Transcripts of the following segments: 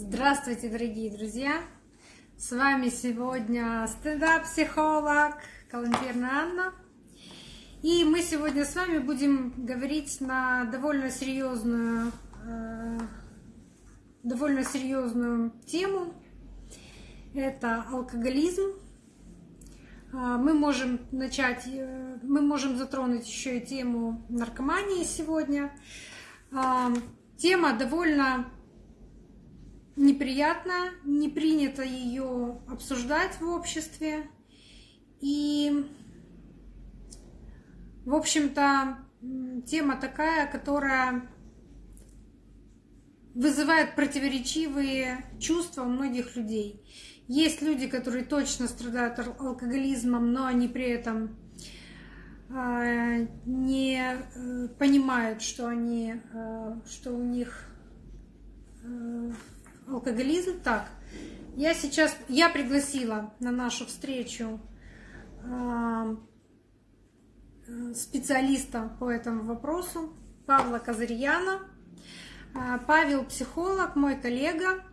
Здравствуйте, дорогие друзья! С вами сегодня стендап-психолог Калантерна Анна. И мы сегодня с вами будем говорить на довольно серьезную, э, довольно серьезную тему. Это алкоголизм. А, мы можем начать, э, мы можем затронуть еще и тему наркомании сегодня. А, тема довольно неприятно, не принято ее обсуждать в обществе. И, в общем-то, тема такая, которая вызывает противоречивые чувства у многих людей. Есть люди, которые точно страдают алкоголизмом, но они при этом а, не э, понимают, что они, э, что у них э, алкоголизм. Так, я сейчас, я пригласила на нашу встречу а, специалиста по этому вопросу Павла Казарьяна. А, Павел психолог, мой коллега,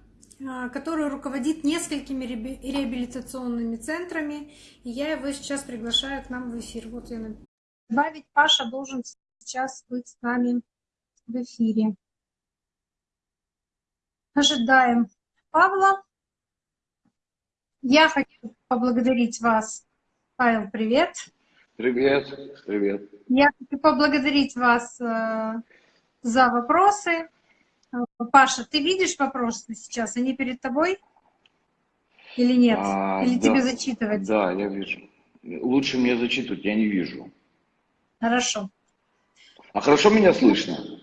а, который руководит несколькими реабилитационными центрами, и я его сейчас приглашаю к нам в эфир. Вот я добавить, Паша должен сейчас быть с нами в эфире. Ожидаем Павла. Я хочу поблагодарить вас. Павел, привет. Привет, привет. Я хочу поблагодарить вас э, за вопросы. Паша, ты видишь вопросы сейчас? Они перед тобой? Или нет? А, Или да, тебе зачитывать? Да, я вижу. Лучше мне зачитывать, я не вижу. Хорошо. А хорошо меня слышно?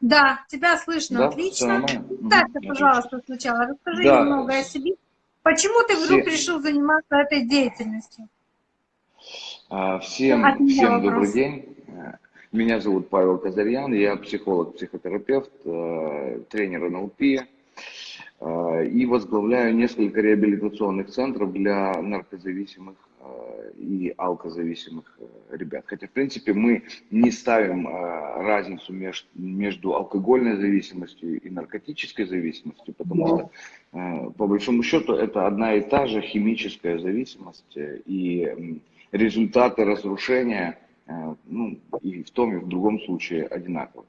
Да, тебя слышно да? отлично. Так, пожалуйста, сначала расскажи да. немного о себе. Почему ты вдруг Все... решил заниматься этой деятельностью? А, всем, всем добрый день. Меня зовут Павел Казарьян, я психолог-психотерапевт, э, тренер НЛП э, и возглавляю несколько реабилитационных центров для наркозависимых Э, и алкозависимых э, ребят. Хотя, в принципе, мы не ставим э, разницу между алкогольной зависимостью и наркотической зависимостью, потому да. что, по большому счету, это одна и та же химическая зависимость, и результаты разрушения ну, и в том, и в другом случае одинаковы.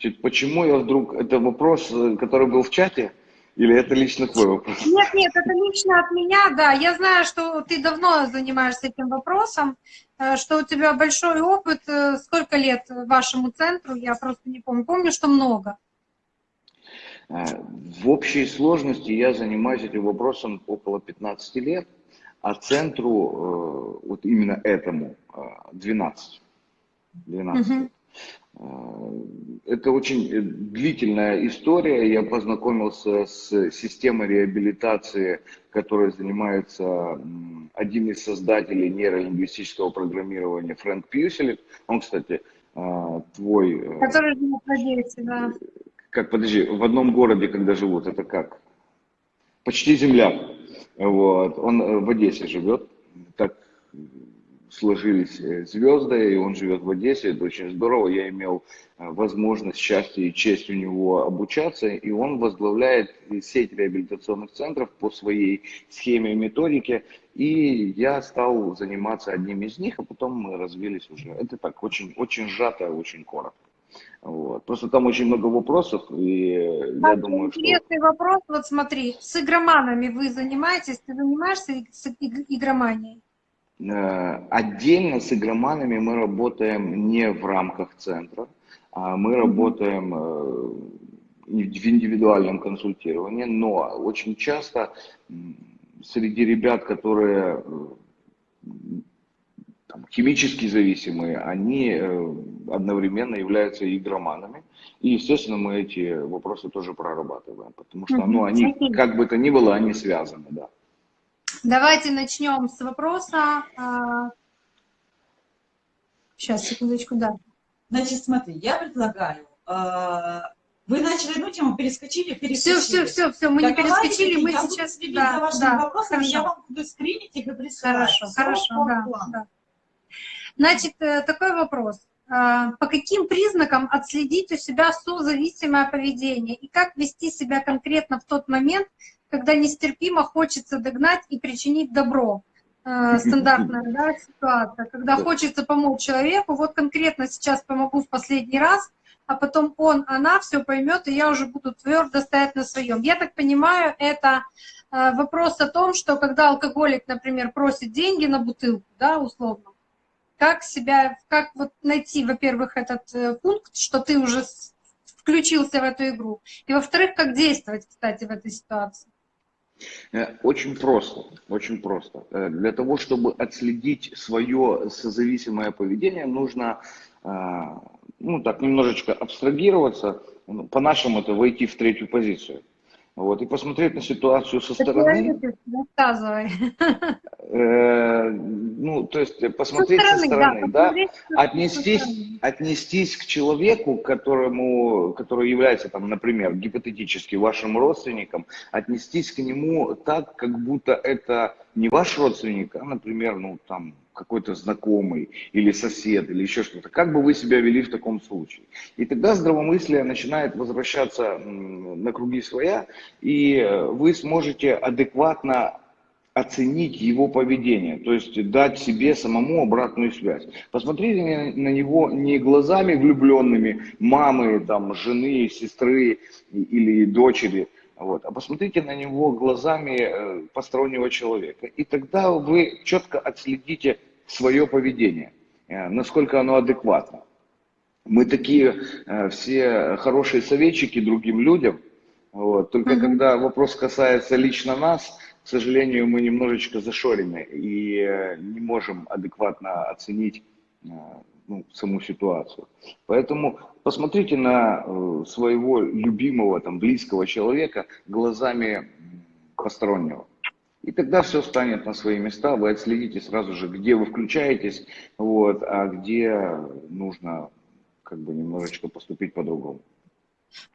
Значит, почему я вдруг, это вопрос, который был в чате, или это лично твой вопрос? Нет, нет, это лично от меня, да. Я знаю, что ты давно занимаешься этим вопросом, э, что у тебя большой опыт. Э, сколько лет вашему центру? Я просто не помню. Помню, что много. Э, в общей сложности я занимаюсь этим вопросом около 15 лет, а центру, вот именно этому, 12. 12. Угу. Э, это очень э, длительная история. Я познакомился с системой реабилитации, которой занимается один из создателей нейролингвистического программирования Фрэнк Пьюселик. Он, кстати, э, твой... Который живет в Одессе, да. Как, подожди, в одном городе, когда живут, это как? Почти земля. Вот. Он в Одессе живет. Так сложились э, звезды, и он живет в Одессе, это очень здорово. Я имел э, возможность, счастье и честь у него обучаться, и он возглавляет сеть реабилитационных центров по своей схеме и методике, и я стал заниматься одним из них, а потом мы развились уже. Это так, очень, очень сжато, очень коротко. Вот. Просто там очень много вопросов, и а я думаю, интересный что... вопрос, вот смотри, с игроманами вы занимаетесь, ты занимаешься с игроманией? Э, отдельно с игроманами мы работаем не в рамках центра, а мы работаем э, в индивидуальном консультировании, но очень часто среди ребят, которые э, там, химически зависимые, они одновременно являются игроманами. И, естественно, мы эти вопросы тоже прорабатываем, потому что ну, они, как бы то ни было, они связаны, да. Давайте начнем с вопроса. Сейчас, а, секундочку, да. Значит, смотри, я предлагаю, а, вы начали одну тему, перескочили, перескочили. Все, все, все, все, мы так, не перескочили, мы сейчас... Да, за вашими да, вопросами, хорошо. я вам буду скринить их и присылать. Хорошо, хорошо, да, да. Значит, э, такой вопрос. По каким признакам отследить у себя созависимое поведение и как вести себя конкретно в тот момент, когда нестерпимо хочется догнать и причинить добро. Э, стандартная да, ситуация, когда хочется помочь человеку, вот конкретно сейчас помогу в последний раз, а потом он, она все поймет, и я уже буду твердо стоять на своем. Я так понимаю, это э, вопрос о том, что когда алкоголик, например, просит деньги на бутылку, да, условно, как себя, как вот найти, во-первых, этот э, пункт, что ты уже включился в эту игру, и во-вторых, как действовать, кстати, в этой ситуации. Э, очень просто, очень просто. Э, для того, чтобы отследить свое созависимое поведение, нужно ну, так, немножечко абстрагироваться, ну, по-нашему это войти в третью позицию. Вот, и посмотреть на ситуацию со стороны. Рассказывай. Э, ну, то есть посмотреть со стороны, со стороны да, да? Отнестись, стороны. отнестись к человеку, которому, который является, там, например, гипотетически вашим родственником, отнестись к нему так, как будто это не ваш родственник, а, например, ну, там, какой-то знакомый или сосед или еще что-то. Как бы вы себя вели в таком случае? И тогда здравомыслие начинает возвращаться на круги своя, и вы сможете адекватно оценить его поведение, то есть дать себе самому обратную связь. Посмотрите на него не глазами влюбленными мамы, там, жены, сестры или дочери, вот. А посмотрите на него глазами э, постороннего человека. И тогда вы четко отследите свое поведение, э, насколько оно адекватно. Мы такие э, все хорошие советчики другим людям. Вот. Только mm-hmm. когда вопрос касается лично нас, к сожалению, мы немножечко зашорены и не можем адекватно оценить ну, саму ситуацию. Поэтому посмотрите на э, своего любимого, там, близкого человека глазами постороннего. И тогда все станет на свои места, вы отследите сразу же, где вы включаетесь, вот, а где нужно как бы немножечко поступить по-другому.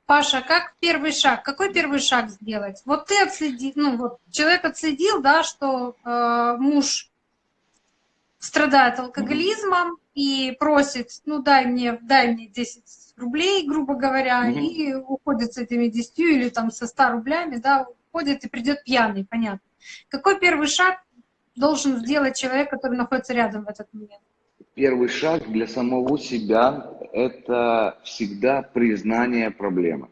Паша, как первый шаг? Какой первый шаг сделать? Вот ты отследил, ну вот человек отследил, да, что э, муж страдает алкоголизмом и просит, ну дай мне, дай мне 10 рублей, грубо говоря, угу. и уходит с этими 10 или там со 100 рублями, да, уходит и придет пьяный, понятно. Какой первый шаг должен сделать человек, который находится рядом в этот момент? Первый шаг для самого себя – это всегда признание проблемы.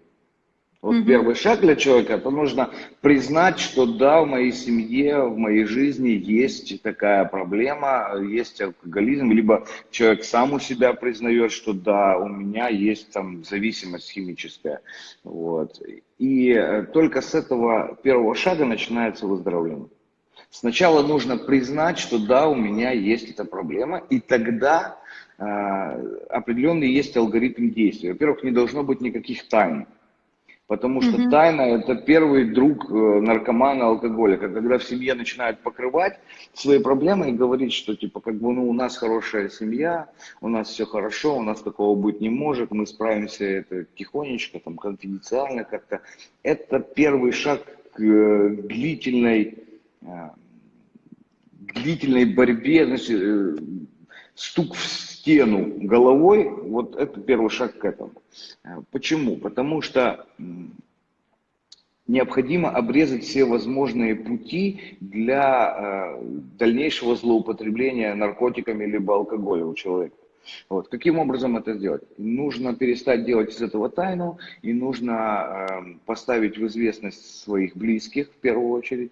Вот угу. первый шаг для человека, это нужно признать, что да, в моей семье, в моей жизни есть такая проблема, есть алкоголизм, либо человек сам у себя признает, что да, у меня есть там зависимость химическая. Вот. И э, только с этого первого шага начинается выздоровление. Сначала нужно признать, что да, у меня есть эта проблема, и тогда э, определенный есть алгоритм действия. Во-первых, не должно быть никаких тайн. Потому что угу. тайна – это первый друг э, наркомана, алкоголика. Когда в семье начинают покрывать свои проблемы и говорить, что типа как бы ну у нас хорошая семья, у нас все хорошо, у нас такого быть не может, мы справимся это тихонечко, там конфиденциально как-то. Это первый шаг к э, длительной, э, длительной борьбе, значит, стук в стену головой, вот это первый шаг к этому. Э, почему? Потому что необходимо обрезать все возможные пути для э, дальнейшего злоупотребления наркотиками либо алкоголем у человека. Вот. Каким образом это сделать? Нужно перестать делать из этого тайну, и нужно э, поставить в известность своих близких в первую очередь,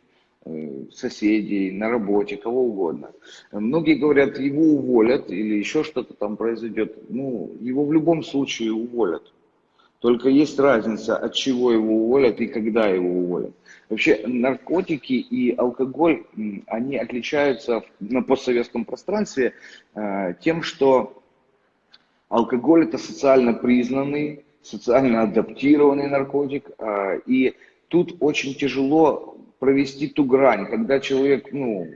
соседей, на работе, кого угодно. Многие говорят, его уволят или еще что-то там произойдет. Ну, его в любом случае уволят. Только есть разница, от чего его уволят и когда его уволят. Вообще наркотики и алкоголь, они отличаются на постсоветском пространстве э, тем, что алкоголь это социально признанный, социально адаптированный наркотик, э, и тут очень тяжело провести ту грань, когда человек, ну,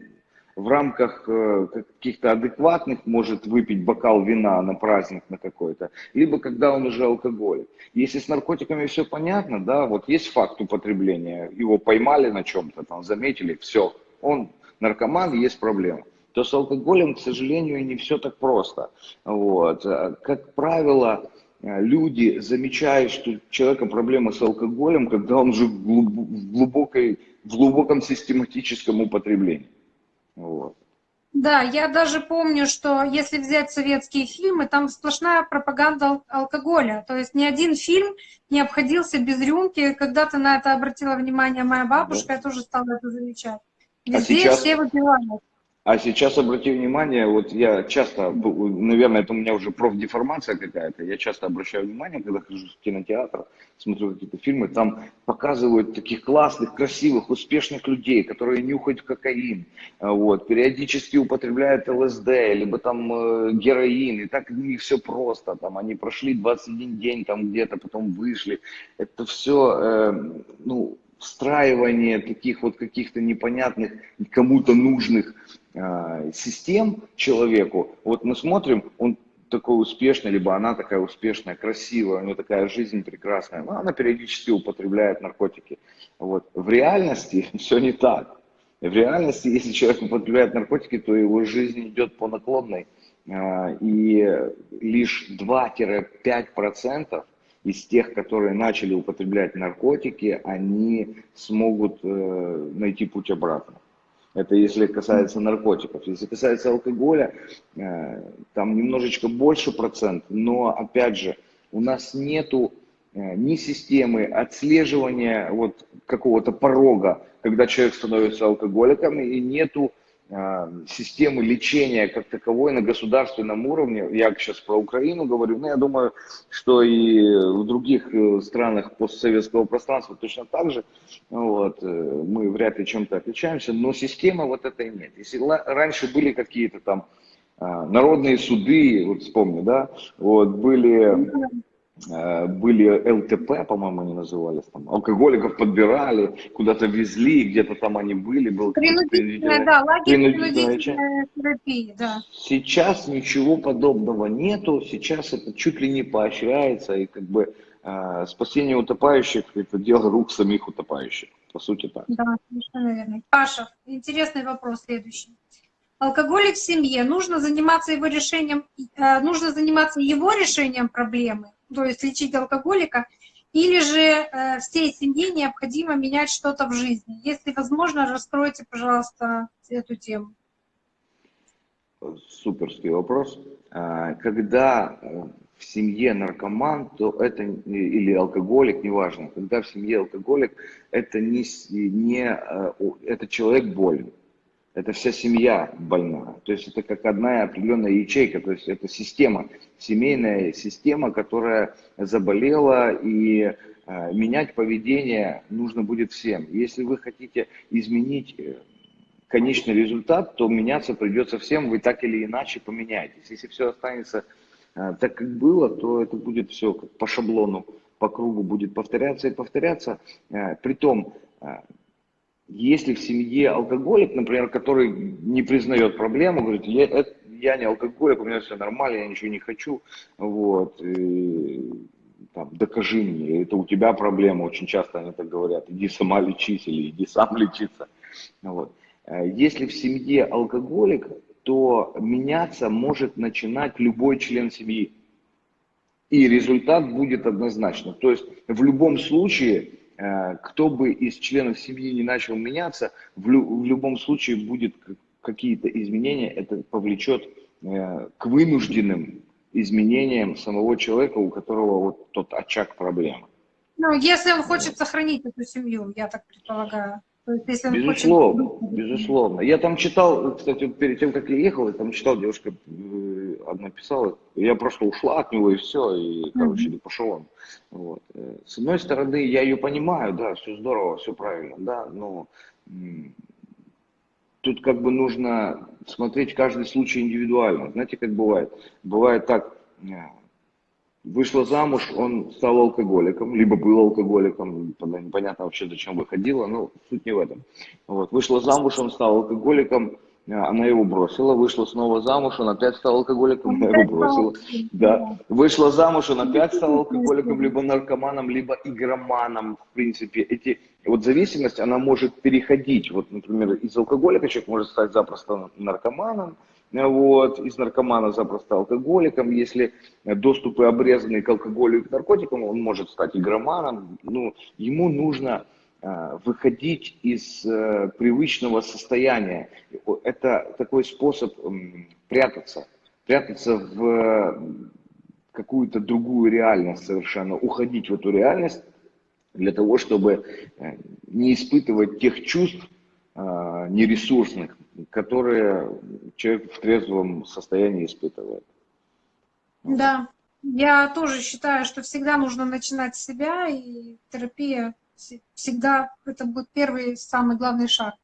в рамках э, каких-то адекватных может выпить бокал вина на праздник на какой-то, либо когда он уже алкоголик. Если с наркотиками все понятно, да, вот есть факт употребления, его поймали на чем-то, там, заметили, все, он наркоман, есть проблема. то с алкоголем, к сожалению, не все так просто. Вот. Как правило, люди замечают, что у человека проблемы с алкоголем, когда он уже в, глубокой, в глубоком систематическом употреблении. Вот. Да, я даже помню, что если взять советские фильмы, там сплошная пропаганда алкоголя. То есть ни один фильм не обходился без рюмки. Когда-то на это обратила внимание моя бабушка, да. я тоже стала это замечать. А Везде а сейчас... все выпивают. А сейчас обрати внимание, вот я часто, наверное, это у меня уже профдеформация какая-то, я часто обращаю внимание, когда хожу в кинотеатр, смотрю какие-то фильмы, там показывают таких классных, красивых, успешных людей, которые нюхают кокаин, вот, периодически употребляют ЛСД, либо там э, героин, и так не все просто, там они прошли 21 день там где-то, потом вышли, это все, э, ну, встраивание таких вот каких-то непонятных, кому-то нужных э, систем человеку. Вот мы смотрим, он такой успешный, либо она такая успешная, красивая, у нее такая жизнь прекрасная, но она периодически употребляет наркотики. Вот. В реальности все не так. В реальности, если человек употребляет наркотики, то его жизнь идет по наклонной. Э, и лишь 2-5% из тех, которые начали употреблять наркотики, они смогут э, найти путь обратно. Это если касается наркотиков. Если касается алкоголя, э, там немножечко больше процент, но опять же, у нас нету э, ни системы отслеживания вот какого-то порога, когда человек становится алкоголиком, и нету системы лечения как таковой на государственном уровне, я сейчас про Украину говорю, но я думаю, что и в других э, странах постсоветского пространства точно так же, вот, э, мы вряд ли чем-то отличаемся, но системы вот этой нет. Если раньше были какие-то там а, народные суды, вот вспомню, да, вот, были Э, были ЛТП, по-моему, они назывались, там, алкоголиков подбирали, куда-то везли, где-то там они были. Был принудительная, да, лагерь принудительная терапии, да. Сейчас ничего подобного нету, сейчас это чуть ли не поощряется, и как бы э, спасение утопающих – это дело рук самих утопающих, по сути так. Да, совершенно верно. Паша, интересный вопрос следующий. Алкоголик в семье, нужно заниматься его решением, э, нужно заниматься его решением проблемы, то есть лечить алкоголика, или же э, всей семье необходимо менять что-то в жизни? Если возможно, раскройте, пожалуйста, эту тему. Суперский вопрос. А, когда э, в семье наркоман, то это или алкоголик, неважно. Когда в семье алкоголик, это не, не э, это человек болен это вся семья больна. То есть это как одна определенная ячейка, то есть это система, семейная система, которая заболела, и э, менять поведение нужно будет всем. Если вы хотите изменить э, конечный результат, то меняться придется всем, вы так или иначе поменяетесь. Если все останется э, так, как было, то это будет все как по шаблону, по кругу будет повторяться и повторяться. Э, притом, если в семье алкоголик, например, который не признает проблему, говорит, я, это, я не алкоголик, у меня все нормально, я ничего не хочу, вот, и, там, докажи мне, это у тебя проблема, очень часто они так говорят, иди сама лечись или иди сам лечиться. Вот. Э, если в семье алкоголик, то меняться может начинать любой член семьи. И результат будет однозначно. То есть в любом случае кто бы из членов семьи не начал меняться, в, лю в любом случае будет какие-то изменения, это повлечет э, к вынужденным изменениям самого человека, у которого вот тот очаг проблемы. Ну, если он хочет сохранить эту семью, я так предполагаю. Есть, безусловно, хочет... безусловно. Я там читал, кстати, перед тем, как я ехал, я там читал, девушка э, одна писала, я просто ушла от него и все, и, короче, mm-hmm. пошел он. Вот. Э, с одной стороны, я ее понимаю, да, все здорово, все правильно, да, но тут как бы нужно смотреть каждый случай индивидуально. Знаете, как бывает? Бывает так, э, вышла замуж, он стал алкоголиком, либо был алкоголиком, непонятно вообще, зачем выходила, но суть не в этом. Вот. Вышла замуж, он стал алкоголиком, она его бросила, вышла снова замуж, он опять стал алкоголиком, она его бросила. Да. Вышла замуж, он опять стал алкоголиком, либо наркоманом, либо игроманом, в принципе. Эти, вот зависимость, она может переходить. Вот, например, из алкоголика человек может стать запросто наркоманом, вот, из наркомана запросто алкоголиком, если доступы обрезаны к алкоголю и к наркотикам, он может стать игроманом, ну, ему нужно Э, выходить из э, привычного состояния. Это такой способ прятаться, прятаться в какую-то другую реальность совершенно, уходить в эту реальность для того, чтобы э, не испытывать тех чувств нересурсных, которые человек в трезвом состоянии испытывает. Да, я тоже считаю, что всегда нужно начинать с себя, и терапия всегда это будет первый самый главный шаг.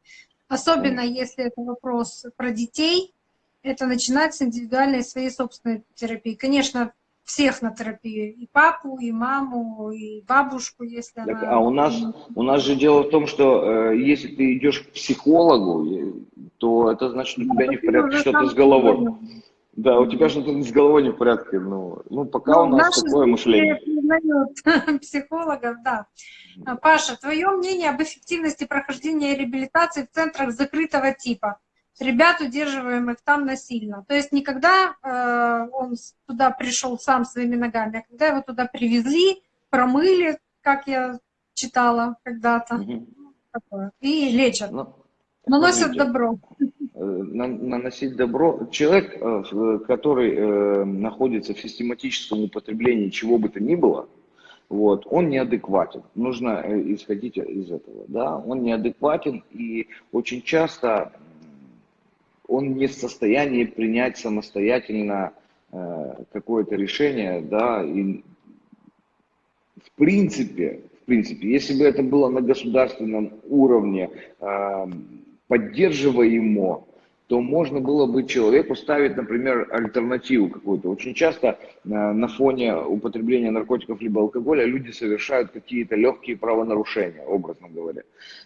Особенно если это вопрос про детей, это начинать с индивидуальной своей собственной терапии. Конечно, всех на терапию, и папу, и маму, и бабушку, если так, она... А у нас, у нас же дело в том, что э, если ты идешь к психологу, то это значит, у тебя ну, не в порядке что-то с головой. Да, у тебя что-то с головой не в порядке. Ну, ну пока ну, у нас такое мышление. признают психологов, да. Паша, твое мнение об эффективности прохождения реабилитации в центрах закрытого типа? Ребят, удерживаемых там насильно. То есть никогда э, он туда пришел сам своими ногами, а когда его туда привезли, промыли, как я читала когда-то, угу. и лечат. Ну, Наносят добро. Э, наносить добро. Человек, э, который э, находится в систематическом употреблении чего бы то ни было, вот, он неадекватен. Нужно исходить из этого. Да? Он неадекватен и очень часто он не в состоянии принять самостоятельно какое-то решение, да, и в принципе, в принципе, если бы это было на государственном уровне, поддерживаемо, то можно было бы человеку ставить, например, альтернативу какую-то. Очень часто э, на фоне употребления наркотиков либо алкоголя люди совершают какие-то легкие правонарушения, образно говоря.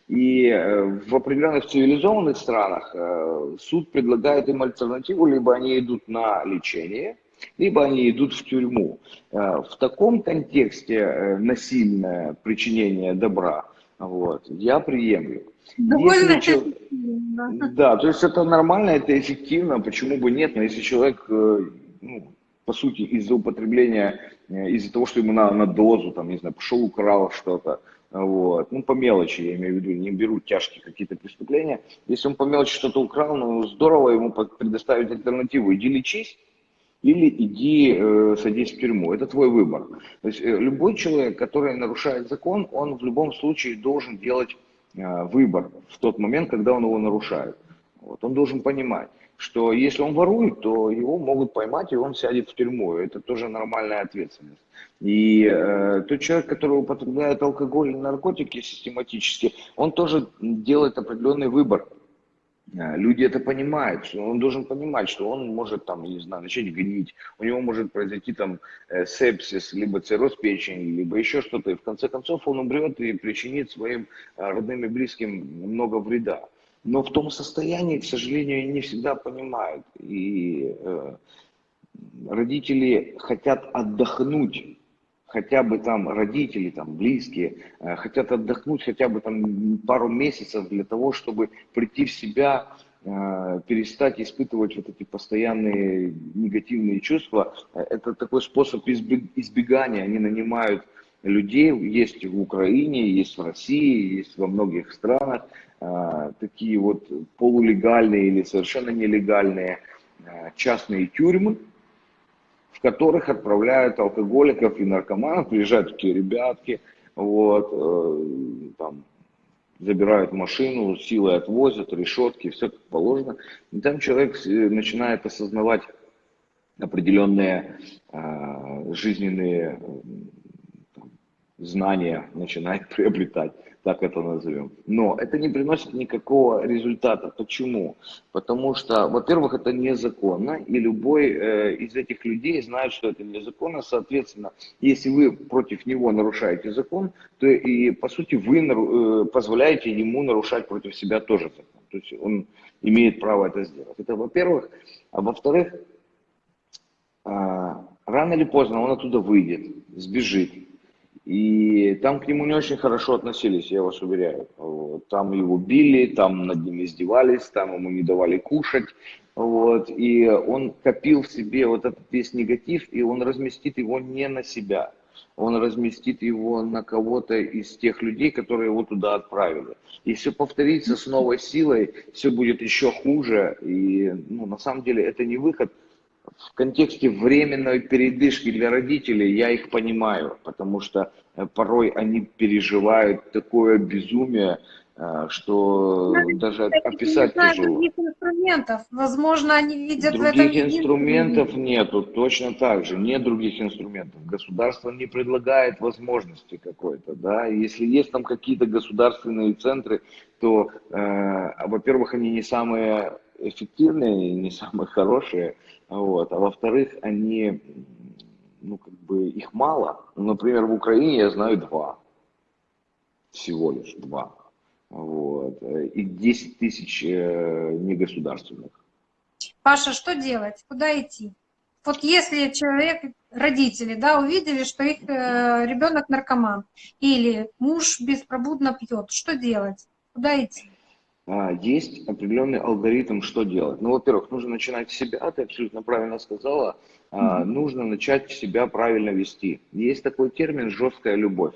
И э, в определенных цивилизованных странах э, суд предлагает им альтернативу, либо они идут на лечение, либо они идут в тюрьму. В таком контексте насильное причинение добра вот, я приемлю. Довольно если, Да, то есть это нормально, это эффективно, почему бы нет, но если человек, э, ну, по сути, из-за употребления, э, из-за того, что ему надо на дозу, там, не знаю, пошел, украл что-то, вот, ну, по мелочи, я имею в виду, не беру тяжкие какие-то преступления, если он по мелочи что-то украл, ну, здорово ему предоставить альтернативу, иди лечись, или иди э, садись в тюрьму. Это твой выбор. То есть э, любой человек, который нарушает закон, он в любом случае должен делать э, выбор в тот момент, когда он его нарушает. Вот. Он должен понимать, что если он ворует, то его могут поймать, и он сядет в тюрьму. Это тоже нормальная ответственность. И э, тот человек, который употребляет алкоголь и наркотики систематически, он тоже делает определенный выбор люди это понимают, он должен понимать, что он может там, не знаю, начать гнить, у него может произойти там э, сепсис, либо цирроз печени, либо еще что-то, и в конце концов он умрет и причинит своим э, родным и близким много вреда. Но в том состоянии, к сожалению, не всегда понимают. И э, родители хотят отдохнуть хотя бы там родители, там близкие, э, хотят отдохнуть хотя бы там пару месяцев для того, чтобы прийти в себя, э, перестать испытывать вот эти постоянные негативные чувства. Это такой способ избегания. Они нанимают людей, есть в Украине, есть в России, есть во многих странах, э, такие вот полулегальные или совершенно нелегальные частные тюрьмы, в которых отправляют алкоголиков и наркоманов, приезжают такие ребятки, вот, э, там, забирают машину, силой отвозят, решетки, все как положено. И там человек э, начинает осознавать определенные э, жизненные знания, начинает приобретать так это назовем. Но это не приносит никакого результата. Почему? Потому что, во-первых, это незаконно, и любой э, из этих людей знает, что это незаконно. Соответственно, если вы против него нарушаете закон, то и, по сути, вы э, позволяете ему нарушать против себя тоже закон. То есть он имеет право это сделать. Это во-первых. А во-вторых, а, рано или поздно он оттуда выйдет, сбежит. И там к нему не очень хорошо относились, я вас уверяю. Вот. Там его били, там над ним издевались, там ему не давали кушать. Вот. И он копил в себе вот этот весь негатив, и он разместит его не на себя. Он разместит его на кого-то из тех людей, которые его туда отправили. И все повторится с новой силой, все будет еще хуже. И ну, на самом деле это не выход в контексте временной передышки для родителей я их понимаю, потому что э, порой они переживают такое безумие, э, что Знаете, даже описать не тяжело. других инструментов. Возможно, они видят Других в этом инструментов нету, точно так же, нет других инструментов. Государство не предлагает возможности какой-то, да. Если есть там какие-то государственные центры, то, э, во-первых, они не самые эффективные, не самые хорошие, вот. А во-вторых, они, ну, как бы, их мало. Например, в Украине я знаю два. Всего лишь два. Вот. И 10 тысяч э, негосударственных. Паша, что делать? Куда идти? Вот если человек, родители, да, увидели, что их э, ребенок наркоман или муж беспробудно пьет, что делать? Куда идти? А, есть определенный алгоритм, что делать. Ну, во-первых, нужно начинать с себя, ты абсолютно правильно сказала, mm-hmm. нужно начать себя правильно вести. Есть такой термин «жесткая любовь».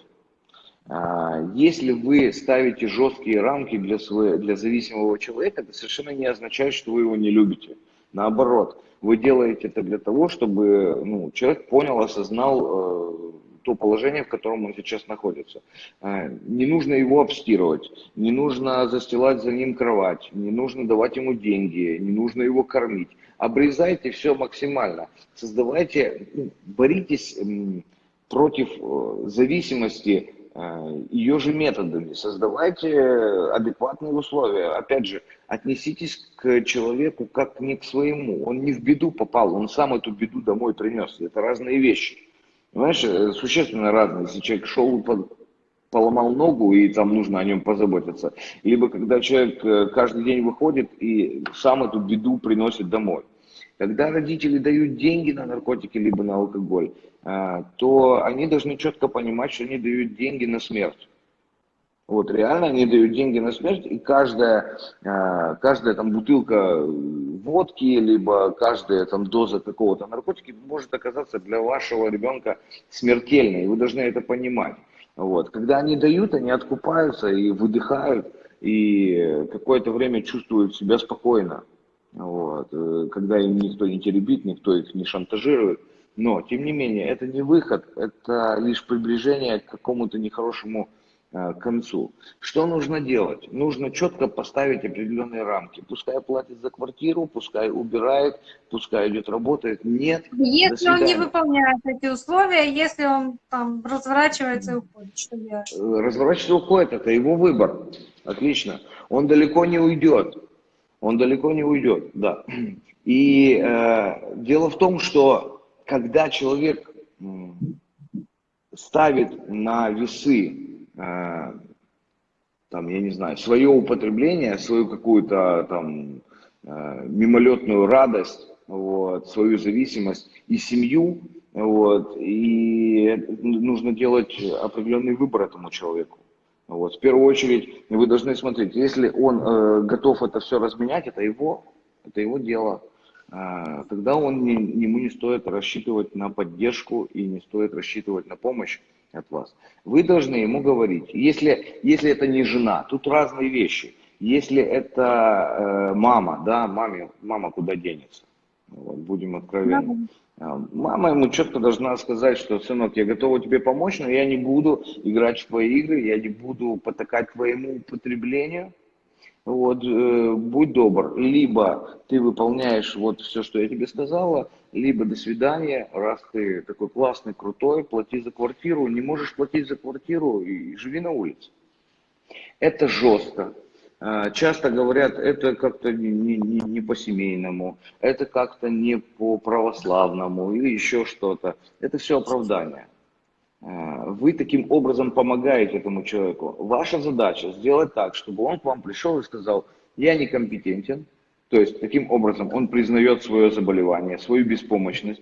А, если вы ставите жесткие рамки для, своего, для зависимого человека, это совершенно не означает, что вы его не любите. Наоборот, вы делаете это для того, чтобы ну, человек понял, осознал э, то положение, в котором он сейчас находится. А, не нужно его обстирывать, не нужно застилать за ним кровать, не нужно давать ему деньги, не нужно его кормить. Обрезайте все максимально. Создавайте, ну, боритесь против э, зависимости э, ее же методами. Создавайте адекватные условия. Опять же, отнеситесь к человеку как не к своему. Он не в беду попал, он сам эту беду домой принес. Это разные вещи. Понимаешь, э, существенно разные. Если человек шел, поломал ногу, и там нужно о нем позаботиться. Либо когда человек э, каждый день выходит и сам эту беду приносит домой. Когда родители дают деньги на наркотики либо на алкоголь, э, то они должны четко понимать, что они дают деньги на смерть. Вот реально они дают деньги на смерть, и каждая, каждая там бутылка водки, либо каждая там доза какого-то наркотика может оказаться для вашего ребенка смертельной, и вы должны это понимать. Вот. Когда они дают, они откупаются и выдыхают, и какое-то время чувствуют себя спокойно. Вот. Когда им никто не теребит, никто их не шантажирует. Но, тем не менее, это не выход, это лишь приближение к какому-то нехорошему Э, к концу. Что нужно делать? Нужно четко поставить определенные рамки. Пускай платит за квартиру, пускай убирает, пускай идет работает. Нет. Если он не выполняет эти условия, если он там разворачивается и уходит, что делать? Э, разворачивается и уходит, это его выбор. Отлично. Он далеко не уйдет. Он далеко не уйдет, да. И э, дело в том, что когда человек ставит на весы Э, там, я не знаю, свое употребление, свою какую-то там э, мимолетную радость, вот, свою зависимость и семью, вот, и нужно делать определенный выбор этому человеку. Вот. В первую очередь вы должны смотреть, если он э, готов это все разменять, это его, это его дело. Э, тогда он не, ему не стоит рассчитывать на поддержку и не стоит рассчитывать на помощь от вас. Вы должны ему говорить, если, если это не жена, тут разные вещи. Если это э, мама, да, маме, мама куда денется? Вот, будем откровенны. Да. Мама ему четко должна сказать, что, сынок, я готова тебе помочь, но я не буду играть в твои игры, я не буду потакать твоему употреблению, вот, э, будь добр, либо ты выполняешь вот все, что я тебе сказала, либо до свидания, раз ты такой классный, крутой, плати за квартиру, не можешь платить за квартиру и живи на улице. Это жестко. А, часто говорят, это как-то не, не, не по-семейному, это как-то не по-православному или еще что-то. Это все оправдание. А, вы таким образом помогаете этому человеку. Ваша задача сделать так, чтобы он к вам пришел и сказал, я некомпетентен, то есть таким образом он признает свое заболевание, свою беспомощность,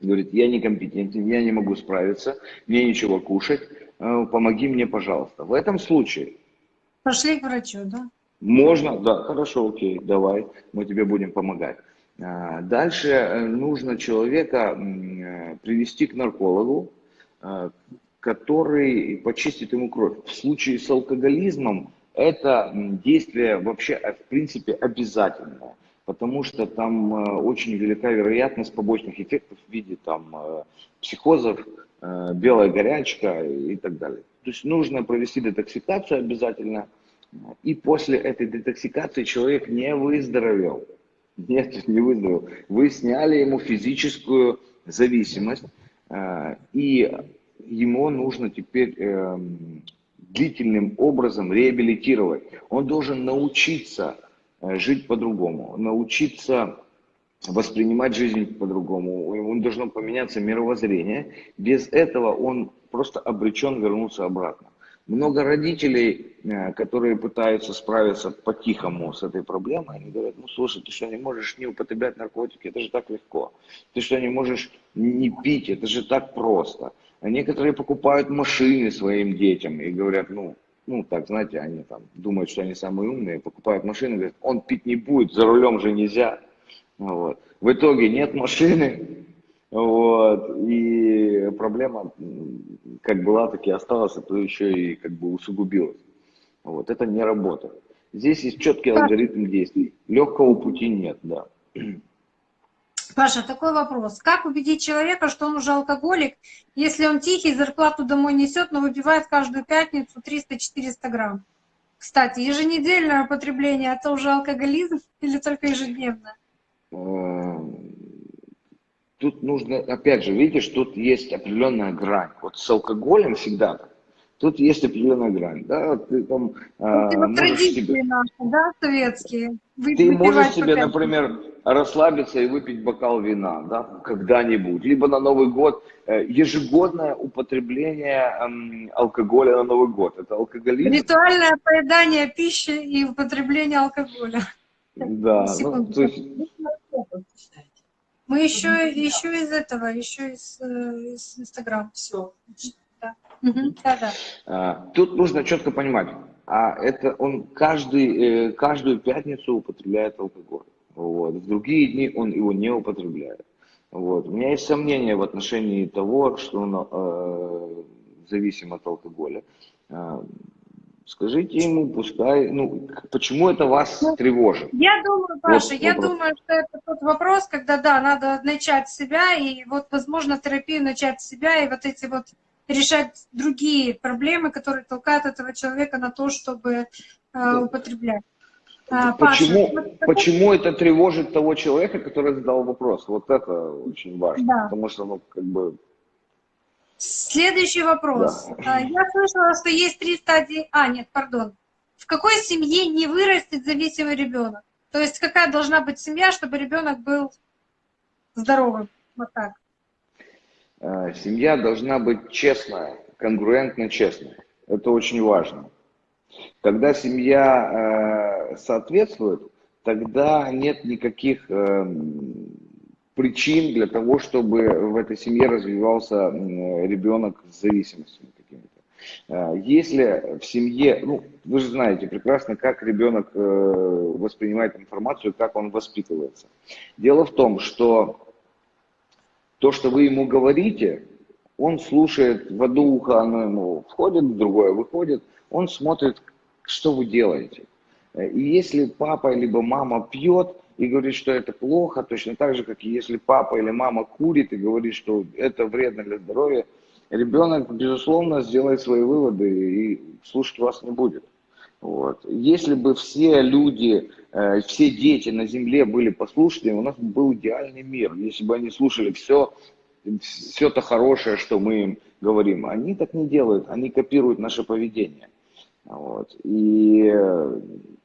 говорит, я некомпетентен, я не могу справиться, мне ничего кушать, э, помоги мне, пожалуйста. В этом случае... Пошли к врачу, да? Можно, да, хорошо, окей, давай, мы тебе будем помогать. А, дальше э, нужно человека э, привести к наркологу, который почистит ему кровь. В случае с алкоголизмом это действие вообще, в принципе, обязательное потому что там э, очень велика вероятность побочных эффектов в виде там э, психозов, э, белая горячка и так далее. То есть нужно провести детоксикацию обязательно, и после этой детоксикации человек не выздоровел. Нет, не выздоровел. Вы сняли ему физическую зависимость, и ему нужно теперь эм, длительным образом реабилитировать. Он должен научиться Э, жить по-другому, научиться воспринимать жизнь по-другому. У него должно поменяться мировоззрение. Без этого он просто обречен вернуться обратно. Много родителей, э, которые пытаются справиться по-тихому с этой проблемой, они говорят, ну слушай, ты что, не можешь не употреблять наркотики, это же так легко. Ты что, не можешь не пить, это же так просто. Некоторые покупают машины своим детям и говорят, ну, ну, так, знаете, они там думают, что они самые умные, покупают машину, говорят, он пить не будет, за рулем же нельзя. Вот. В итоге нет машины, вот, и проблема как была, так и осталась, а то еще и как бы усугубилась. Вот, это не работает. Здесь есть четкий алгоритм действий. Легкого пути нет, да. Паша, такой вопрос. Как убедить человека, что он уже алкоголик, если он тихий, зарплату домой несет, но выпивает каждую пятницу 300-400 грамм? Кстати, еженедельное употребление – это уже алкоголизм или только ежедневно? Эм, тут нужно, опять же, видишь, тут есть определенная грань. Вот с алкоголем всегда. Тут есть определенная грань, да, ты там а, ну, можешь себе... наши, да, советские. Вы, ты можешь себе, например, расслабиться и выпить бокал вина, да, когда-нибудь, либо на Новый год, э, ежегодное употребление эм, алкоголя на Новый год, это алкоголизм. Ритуальное поедание пищи и употребление алкоголя. Да, ну, то есть... Мы еще, еще из этого, еще из, э, Все. А, тут нужно четко понимать, а это он каждый, э, каждую пятницу употребляет алкоголь. Вот. В другие дни он его не употребляет. Вот. У меня есть сомнения в отношении того, что он э, зависим от алкоголя. Э, скажите ему, пускай, ну, почему это вас ну, тревожит? Я думаю, Паша, вот я думаю, что это тот вопрос, когда, да, надо начать с себя, и вот, возможно, терапию начать с себя, и вот эти вот решать другие проблемы, которые толкают этого человека на то, чтобы э, употреблять. А, почему, Паша, почему это тревожит того человека, который задал вопрос? Вот это очень важно, да. потому что, ну, как бы... Следующий вопрос. Да. А, я слышала, что есть три стадии... А, нет, пардон. В какой семье не вырастет зависимый ребенок? То есть какая должна быть семья, чтобы ребенок был здоровым? Вот так. Э, семья должна быть честная, конгруентно честная. Это очень важно. Когда семья э, соответствует, тогда нет никаких э, причин для того, чтобы в этой семье развивался ребенок с зависимостями какими-то. Если в семье, ну, вы же знаете прекрасно, как ребенок воспринимает информацию, как он воспитывается. Дело в том, что то, что вы ему говорите, он слушает в одно ухо, оно ему входит, в другое выходит, он смотрит, что вы делаете. И если папа либо мама пьет и говорит, что это плохо, точно так же, как и если папа или мама курит и говорит, что это вредно для здоровья, ребенок, безусловно, сделает свои выводы и слушать вас не будет. Вот. Если бы все люди, э, все дети на Земле были послушными, у нас был идеальный мир. Если бы они слушали все, все то хорошее, что мы им говорим. Они так не делают, они копируют наше поведение. Вот. И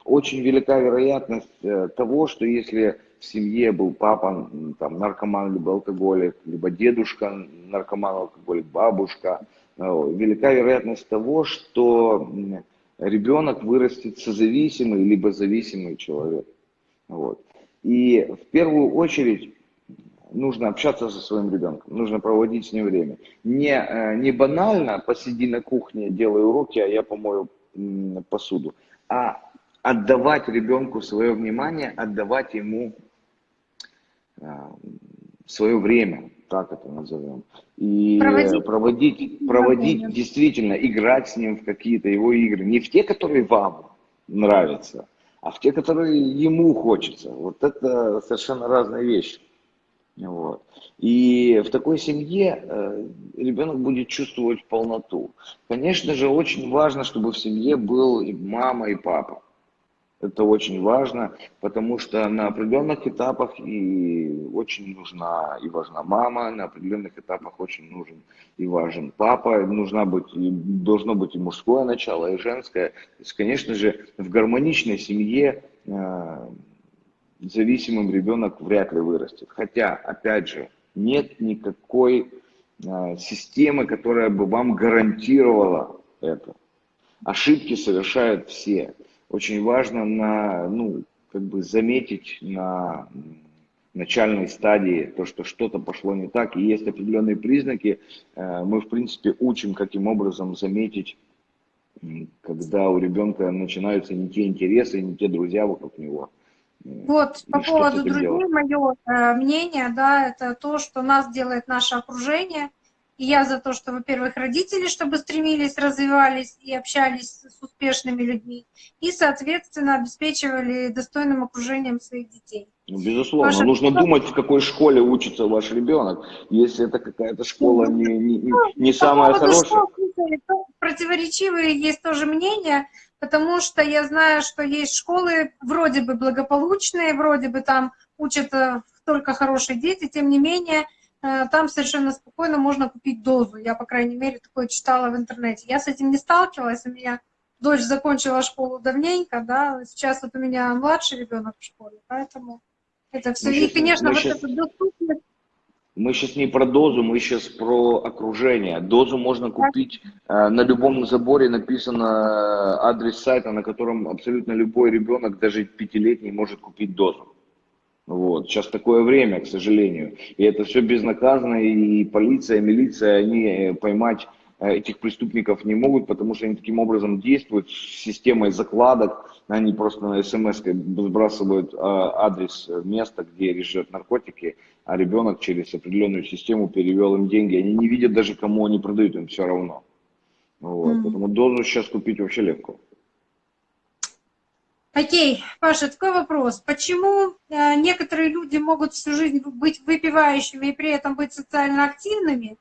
очень велика вероятность э, того, что если в семье был папа там, наркоман либо алкоголик, либо дедушка наркоман алкоголик, бабушка, э, велика вероятность того, что ребенок вырастет созависимый либо зависимый человек. Вот. И в первую очередь нужно общаться со своим ребенком, нужно проводить с ним время. Не, э, не банально посиди на кухне, делай уроки, а я помою посуду, а отдавать ребенку свое внимание, отдавать ему э, свое время, так это назовем. И проводить, проводить, проводить действительно, играть с ним в какие-то его игры. Не в те, которые вам нравятся, а в те, которые ему хочется. Вот это совершенно разные вещи. Вот. И в такой семье э, ребенок будет чувствовать полноту. Конечно же, очень важно, чтобы в семье был и мама, и папа. Это очень важно, потому что на определенных этапах и очень нужна и важна мама, на определенных этапах очень нужен и важен папа, нужна быть, и должно быть и мужское начало, и женское. То есть, конечно же, в гармоничной семье э, зависимым ребенок вряд ли вырастет. Хотя, опять же, нет никакой э, системы, которая бы вам гарантировала это. Ошибки совершают все очень важно на, ну, как бы заметить на начальной стадии то, что что-то пошло не так, и есть определенные признаки, э, мы, в принципе, учим, каким образом заметить, когда у ребенка начинаются не те интересы, не те друзья вокруг него. Вот, и по поводу друзей, мое э, мнение, да, это то, что нас делает наше окружение – и я за то, что, во-первых, родители, чтобы стремились, развивались и общались с успешными людьми, и, соответственно, обеспечивали достойным окружением своих детей. Ну, безусловно, Ваша нужно думать, в какой школе учится ваш ребенок. Если это какая-то школа не, не, не, не самая хорошая. Школ, противоречивые есть тоже мнения, потому что я знаю, что есть школы вроде бы благополучные, вроде бы там учат только хорошие дети, тем не менее Э, там совершенно спокойно можно купить дозу. Я, по крайней мере, такое читала в интернете. Я с этим не сталкивалась, у меня дочь закончила школу давненько, да, сейчас вот у меня младший ребенок в школе, поэтому это все. Мы И, сейчас, конечно, вот сейчас... это доступность. Мы сейчас не про дозу, мы сейчас про окружение. Дозу можно купить э, на любом заборе, написано э, адрес сайта, на котором абсолютно любой ребенок, даже пятилетний, может купить дозу. Вот. Сейчас такое время, к сожалению. И это все безнаказанно, и полиция, и милиция, они э, поймать э, этих преступников не могут, потому что они таким образом действуют с системой закладок. Они просто на смс сбрасывают а, адрес места, где лежат наркотики, а ребенок через определенную систему перевел им деньги. Они не видят даже, кому они продают, им все равно. Вот. Mm-hmm. Поэтому дозу сейчас купить вообще легко. Окей, Паша, такой вопрос. Почему э, некоторые люди могут всю жизнь быть выпивающими и при этом быть социально активными?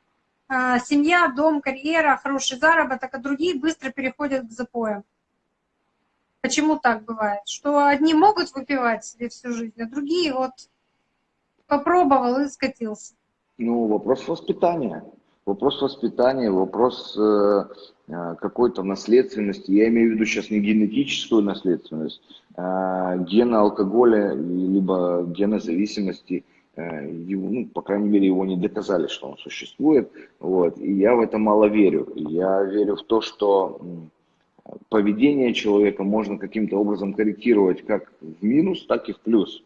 Э, семья, дом, карьера, хороший заработок, а другие быстро переходят к запоям. Почему так бывает? Что одни могут выпивать себе всю жизнь, а другие вот попробовал и скатился. Ну, вопрос воспитания. Вопрос воспитания, вопрос э, э, какой-то наследственности. Я имею в виду сейчас не генетическую наследственность, а гена алкоголя, либо гена зависимости. Э, его, ну, по крайней мере, его не доказали, что он существует. Вот. И я в это мало верю. Я верю в то, что поведение человека можно каким-то образом корректировать как в минус, так и в плюс.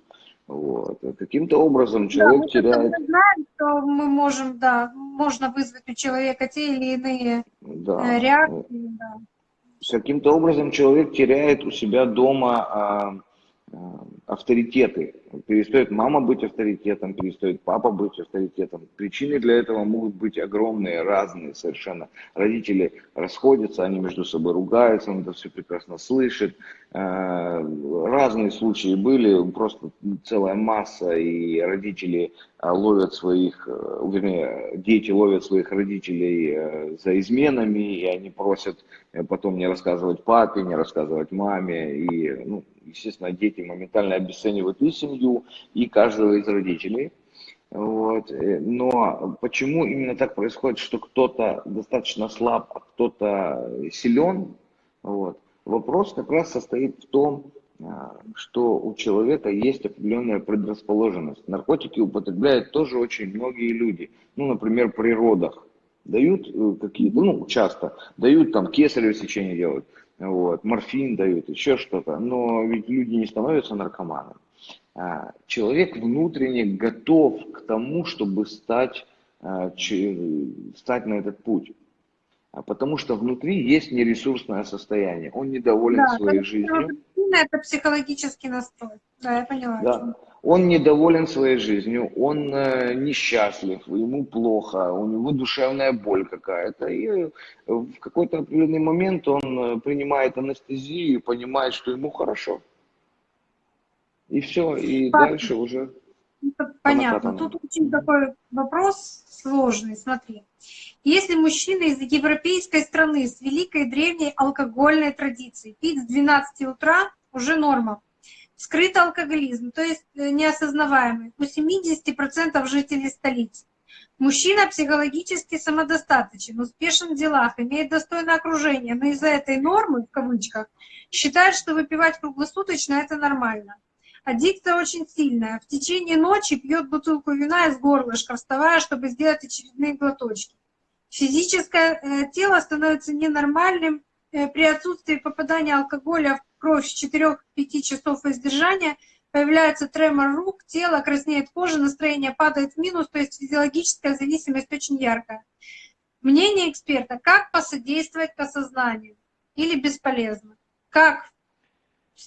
Вот. Каким-то образом человек да, теряет... Мы знаем, что мы можем, да, можно вызвать у человека те или иные да. Э, реакции. Да. Каким-то образом человек теряет у себя дома а, а, авторитеты. Перестает мама быть авторитетом, перестает папа быть авторитетом. Причины для этого могут быть огромные, разные совершенно. Родители расходятся, они между собой ругаются, он это все прекрасно слышит. Э, разные случаи были, просто целая масса, и родители э, ловят своих, э, вернее, дети ловят своих родителей за изменами, и они просят потом не рассказывать папе, не рассказывать маме, и, ну, естественно, дети моментально обесценивают и семью, и каждого из родителей. Вот. Но почему именно так происходит, что кто-то достаточно слаб, а кто-то силен, вот, Вопрос как раз состоит в том, а, что у человека есть определенная предрасположенность. Наркотики употребляют тоже очень многие люди. Ну, например, при родах дают э, какие-то, ну, часто дают там кесарево сечение делают, вот, морфин дают, еще что-то, но ведь люди не становятся наркоманами. А, человек внутренне готов к тому, чтобы стать, а, стать на этот путь. А потому что внутри есть нересурсное состояние. Он недоволен да, своей жизнью. Это психологический настрой. Да, я поняла. Да. Он недоволен своей жизнью, он э, несчастлив, ему плохо, у него душевная боль какая-то. И в какой-то определенный момент он э, принимает анестезию и понимает, что ему хорошо. И все, и Понятно. дальше уже... Понятно. Тут очень такой вопрос сложный. Смотри. Если мужчина из европейской страны с великой древней алкогольной традицией пить с 12 утра уже норма. Скрытый алкоголизм, то есть э, неосознаваемый, у 70% жителей столицы. Мужчина психологически самодостаточен, успешен в делах, имеет достойное окружение, но из-за этой нормы, в кавычках, считает, что выпивать круглосуточно – это нормально. Аддикция очень сильная. В течение ночи пьет бутылку вина из горлышка, вставая, чтобы сделать очередные глоточки. Физическое э, тело становится ненормальным. Э, при отсутствии попадания алкоголя в кровь с 4-5 часов воздержания появляется тремор рук, тело, краснеет кожа, настроение падает в минус, то есть физиологическая зависимость очень яркая. Мнение эксперта, как посодействовать к осознанию или бесполезно? Как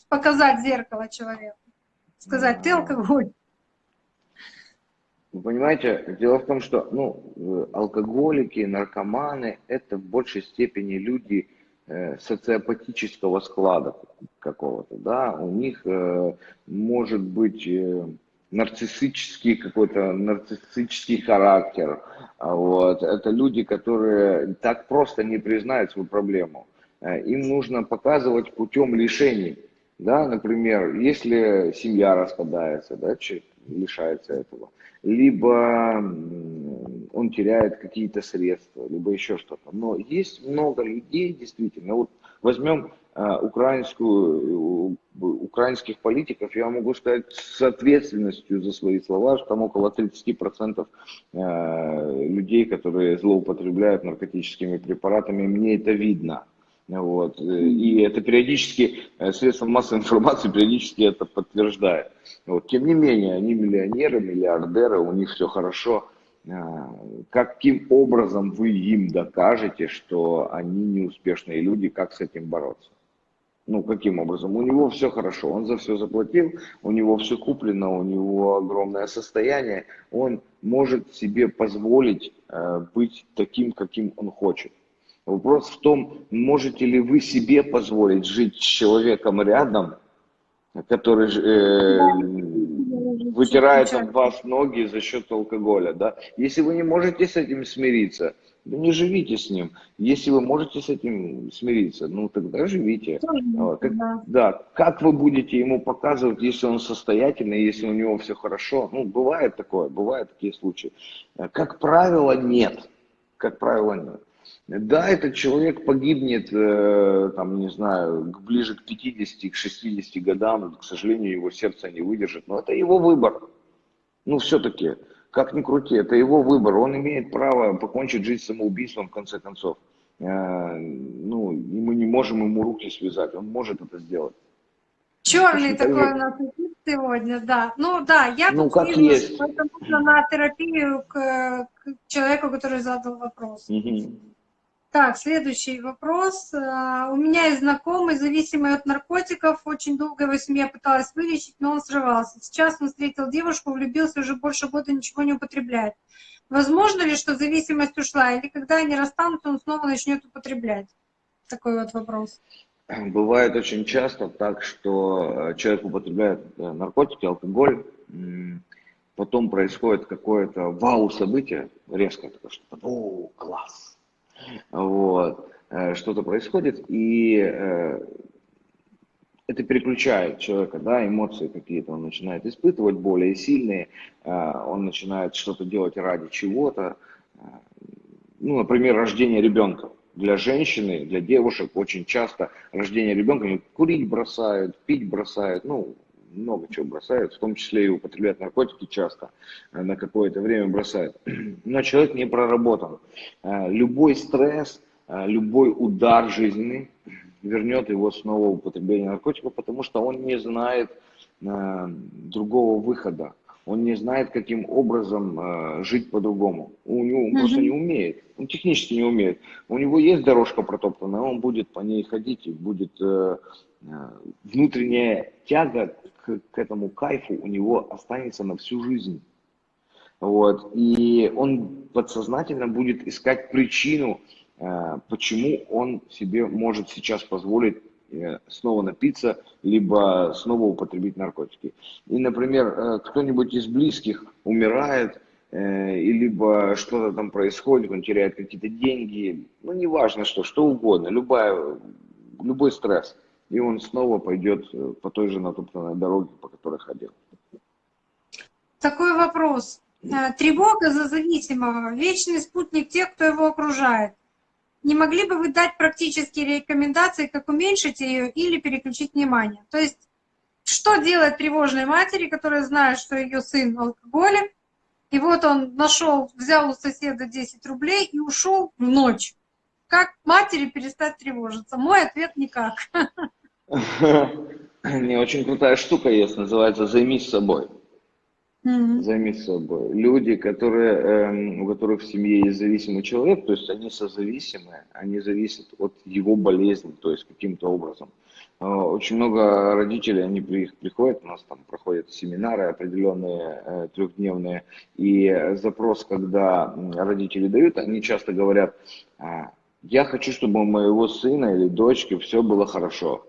показать зеркало человеку? сказать, ты алкоголь. Вы понимаете, дело в том, что ну, алкоголики, наркоманы – это в большей степени люди э, социопатического склада какого-то, да, у них э, может быть э, нарциссический какой-то нарциссический характер, а вот, это люди, которые так просто не признают свою проблему, э, им нужно показывать путем лишений, да, например, если семья распадается, да, человек лишается этого, либо он теряет какие-то средства, либо еще что-то. Но есть много людей, действительно, вот возьмем а, украинскую, украинских политиков, я могу сказать с ответственностью за свои слова, что там около 30% а, людей, которые злоупотребляют наркотическими препаратами, мне это видно. Вот. И это периодически, э, средства массовой информации периодически это подтверждает. Вот. Тем не менее, они миллионеры, миллиардеры, у них все хорошо. А, каким образом вы им докажете, что они неуспешные люди, как с этим бороться? Ну, каким образом? У него все хорошо, он за все заплатил, у него все куплено, у него огромное состояние, он может себе позволить э, быть таким, каким он хочет. Вопрос в том, можете ли вы себе позволить жить с человеком рядом, который э, вытирает от вас ноги за счет алкоголя. Да? Если вы не можете с этим смириться, да не живите с ним. Если вы можете с этим смириться, ну тогда живите. Как, да. да. Как вы будете ему показывать, если он состоятельный, если у него все хорошо? Ну, бывает такое, бывают такие случаи. Как правило, нет. Как правило, нет. Да, этот человек погибнет, э, там, не знаю, ближе к 50, к 60 годам, к сожалению, его сердце не выдержит, но это его выбор. Ну, все-таки, как ни крути, это его выбор, он имеет право покончить жизнь самоубийством, в конце концов. Э, ну, и мы не можем ему руки связать, он может это сделать. Черный такой у нас сегодня, да. Ну да, я ну, как есть. поэтому нужно на терапию к, к человеку, который задал вопрос. Угу. Так, следующий вопрос. А, у меня есть знакомый, зависимый от наркотиков. Очень долго его семья пыталась вылечить, но он срывался. Сейчас он встретил девушку, влюбился, уже больше года ничего не употребляет. Возможно ли, что зависимость ушла, или когда они расстанутся, он снова начнет употреблять? Такой вот вопрос. Бывает очень часто так, что э, человек употребляет э, наркотики, алкоголь, потом происходит какое-то вау-событие, резко такое что-то, о, класс, вот, э, что-то происходит, и э, это переключает человека, да, эмоции какие-то он начинает испытывать, более сильные, э, он начинает что-то делать ради чего-то, ну, например, рождение ребенка. Для женщины, для девушек очень часто рождение ребенка, курить бросают, пить бросают, ну, много чего бросают, в том числе и употребляют наркотики часто, э, на какое-то время бросают. Но человек не проработан. Э, любой стресс, э, любой удар жизненный вернет его снова в употребление наркотиков, потому что он не знает другого выхода. Он не знает, каким образом э, жить по-другому. У него он mm-hmm. просто не умеет. Он технически не умеет. У него есть дорожка протоптанная, он будет по ней ходить и будет э, внутренняя тяга к, к этому кайфу у него останется на всю жизнь. Вот. И он подсознательно будет искать причину, э, почему он себе может сейчас позволить э, снова напиться, либо снова употребить наркотики. И, например, э, кто-нибудь из близких умирает, и либо что-то там происходит, он теряет какие-то деньги, ну, неважно что, что угодно, любая, любой стресс, и он снова пойдет по той же натоптанной дороге, по которой ходил. Такой вопрос. Э, тревога за зависимого, вечный спутник тех, кто его окружает. Не могли бы вы дать практические рекомендации, как уменьшить ее или переключить внимание? То есть, что делать тревожной матери, которая знает, что ее сын алкоголик, и вот он нашел, взял у соседа 10 рублей и ушел в ночь. Как матери перестать тревожиться? Мой ответ никак. Не, очень крутая штука есть, называется «Займись собой». Mm-hmm. Займись собой. Люди, которые, э, у которых в семье есть зависимый человек, то есть они созависимые, они зависят от его болезни, то есть каким-то образом. Э, очень много родителей, они при, приходят, у нас там проходят семинары определенные, э, трехдневные, и запрос, когда родители дают, они часто говорят, «А, я хочу, чтобы у моего сына или дочки все было хорошо.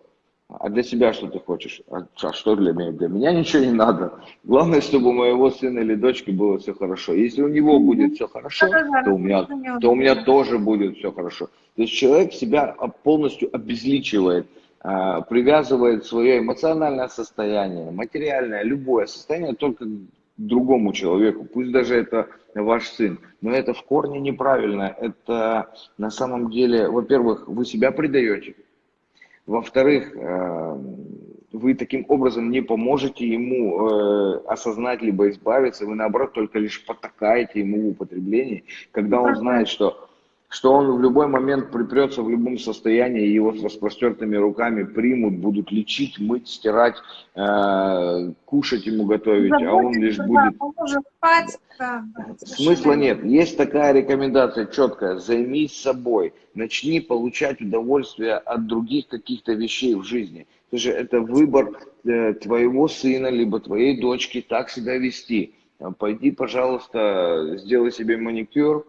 А для себя что ты хочешь? А, а что для меня? Для меня ничего не надо. Главное, чтобы у моего сына или дочки было все хорошо. Если у него будет все хорошо, то у меня, то у меня тоже будет все хорошо. То есть человек себя полностью обезличивает, а, привязывает свое эмоциональное состояние, материальное, любое состояние только другому человеку. Пусть даже это ваш сын. Но это в корне неправильно. Это на самом деле, во-первых, вы себя предаете во-вторых, э, вы таким образом не поможете ему э, осознать либо избавиться, вы наоборот только лишь потакаете ему в употреблении, когда он знает, что что он в любой момент припрется в любом состоянии, его с распростертыми руками примут, будут лечить, мыть, стирать, э, кушать ему готовить, Заботиться, а он лишь будет... спать, да, Смысла нет. Есть такая рекомендация четкая. Займись собой. Начни получать удовольствие от других каких-то вещей в жизни. Это же это выбор э, твоего сына, либо твоей дочки так себя вести. Пойди, пожалуйста, сделай себе маникюр,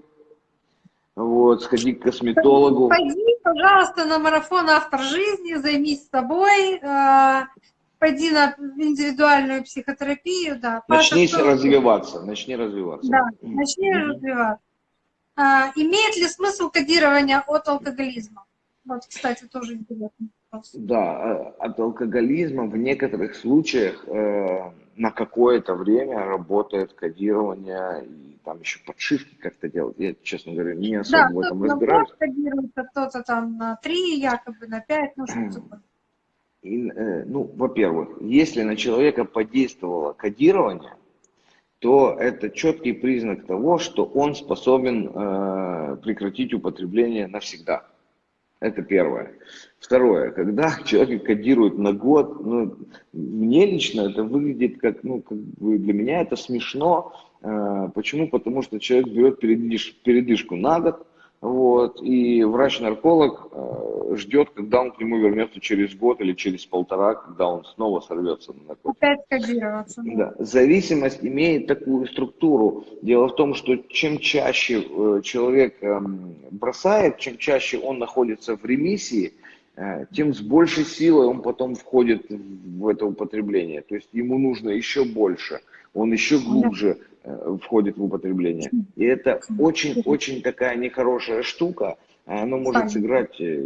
вот, сходи к косметологу. Пойди, пожалуйста, на марафон «Автор жизни», займись собой, э, пойди на индивидуальную психотерапию, да. Начни Паша, развиваться, начни развиваться. Да, начни mm-hmm. развиваться. А, имеет ли смысл кодирования от алкоголизма? Вот, кстати, тоже интересно. Да, э, от алкоголизма в некоторых случаях э, на какое-то время работает кодирование и там еще подшивки как-то делать. Я, честно говоря, не особо да, в этом разбираюсь. Да, кодируется кто-то там на 3, якобы на 5, ну что такое. И, э, ну, во-первых, если на человека подействовало кодирование, то это четкий признак того, что он способен э, прекратить употребление навсегда. Это первое. Второе, когда человек кодирует на год, ну, мне лично это выглядит как, ну, как бы для меня это смешно. Э, почему? Потому что человек берет передвиж, передышку на год, вот, и врач-нарколог э, ждет, когда он к нему вернется через год или через полтора, когда он снова сорвется на наркотик. Опять кодироваться. Да. Зависимость имеет такую структуру. Дело в том, что чем чаще э, человек э, бросает, чем чаще он находится в ремиссии, э, тем с большей силой он потом входит в это употребление. То есть ему нужно еще больше, он еще глубже входит в употребление. И это очень-очень такая нехорошая штука. Она может сыграть э,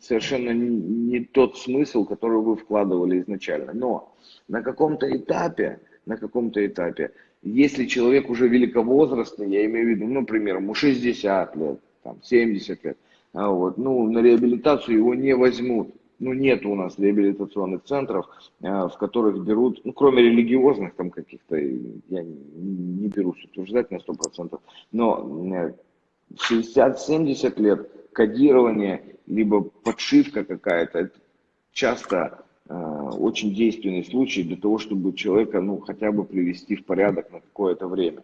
совершенно не тот смысл, который вы вкладывали изначально. Но на каком-то этапе, на каком-то этапе, если человек уже великовозрастный, я имею в виду, ну, например, ему 60 лет, там, 70 лет, а вот, ну, на реабилитацию его не возьмут ну, нет у нас реабилитационных центров, э, в которых берут, ну, кроме религиозных там каких-то, я не берусь утверждать на 100%, но 60-70 э, лет кодирование, либо подшивка какая-то. Это часто э, очень действенный случай для того, чтобы человека ну, хотя бы привести в порядок на какое-то время.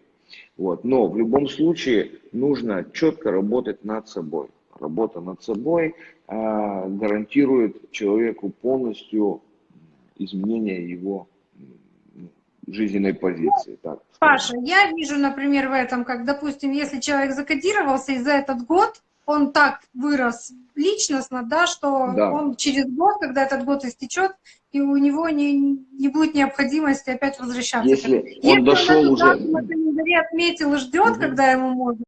Вот. Но в любом случае нужно четко работать над собой. Работа над собой э, гарантирует человеку полностью изменение его жизненной позиции. Так, Паша, я вижу, например, в этом, как, допустим, если человек закодировался и за этот год он так вырос личностно, да, что да. он через год, когда этот год истечет, и у него не, не будет необходимости опять возвращаться. Если он Если дошел он уже... на календаре отметил и ждет, угу. когда ему можно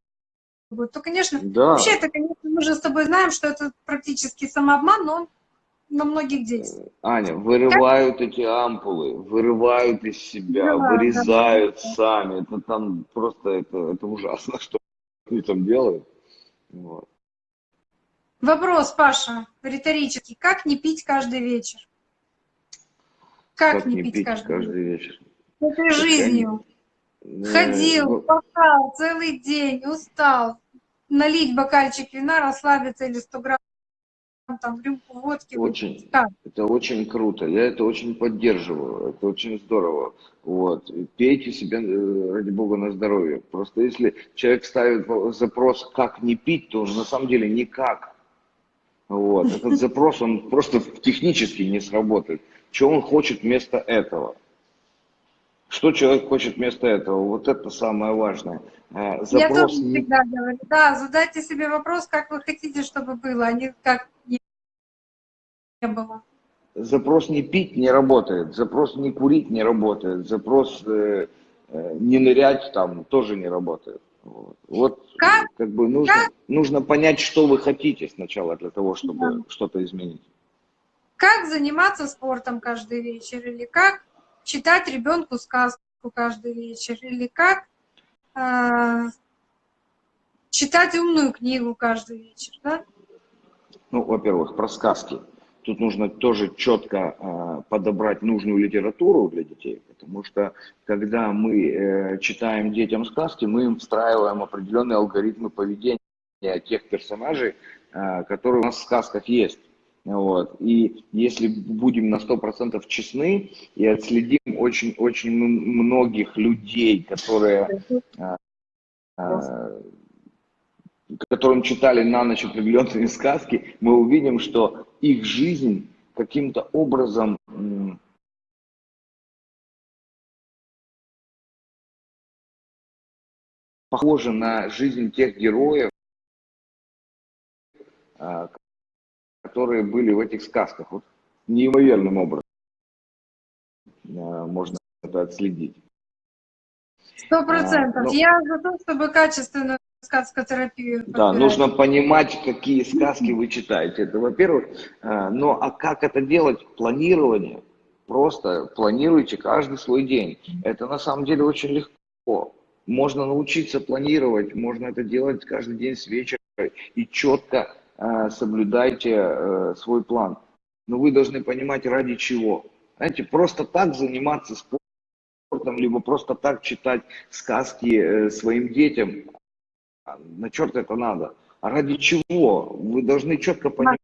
будет, то, конечно, да. вообще это, конечно, мы же с тобой знаем, что это практически самообман, но он на многих действует. Аня, вырывают как? эти ампулы, вырывают из себя, да, вырезают да, сами. Это там просто, это, это ужасно, что они там делают. Вот. Вопрос, Паша, риторический. Как не пить каждый вечер? Как, как не, не пить, пить каждый, каждый вечер? Этой жизнью. Я... Ходил, ну... пахал целый день, устал. Налить бокальчик вина, расслабиться или 100 грамм там рюмку водки. Очень, как? это очень круто, я это очень поддерживаю, это очень здорово. Вот. Пейте себе, э, ради бога, на здоровье. Просто если человек ставит запрос, как не пить, то на самом деле никак. Вот. Этот запрос, он просто технически не сработает. Что он хочет вместо этого? Что человек хочет вместо этого? Вот это самое важное. Запрос Я тоже всегда говорю, да, задайте себе вопрос, как вы хотите, чтобы было, а не как не было. Запрос не пить не работает, запрос не курить не работает, запрос э, э, не нырять там тоже не работает. Вот, вот как? как бы нужно, как? нужно понять, что вы хотите сначала для того, чтобы да. что-то изменить. Как заниматься спортом каждый вечер или как читать ребенку сказку каждый вечер, или как э, читать умную книгу каждый вечер, да? Ну, во-первых, про сказки. Тут нужно тоже четко э, подобрать нужную литературу для детей, потому что когда мы э, читаем детям сказки, мы им встраиваем определенные алгоритмы поведения тех персонажей, э, которые у нас в сказках есть. Вот. И если будем на 100% честны и отследим очень-очень многих людей, которые, а, которым читали на ночь определенные сказки, мы увидим, что их жизнь каким-то образом похожа на жизнь тех героев, а, которые были в этих сказках. Вот неимоверным образом э, можно это отследить. Сто процентов. А, ну, Я за то, чтобы качественную сказкотерапию. Да, подбирать. нужно понимать, какие сказки вы читаете. Это, во-первых. Э, но а как это делать? Планирование. Просто планируйте каждый свой день. Это на самом деле очень легко. Можно научиться планировать, можно это делать каждый день с вечера и четко соблюдайте э, свой план. Но вы должны понимать, ради чего. Знаете, просто так заниматься спортом, либо просто так читать сказки э, своим детям, на черт это надо. А ради чего? Вы должны четко понимать,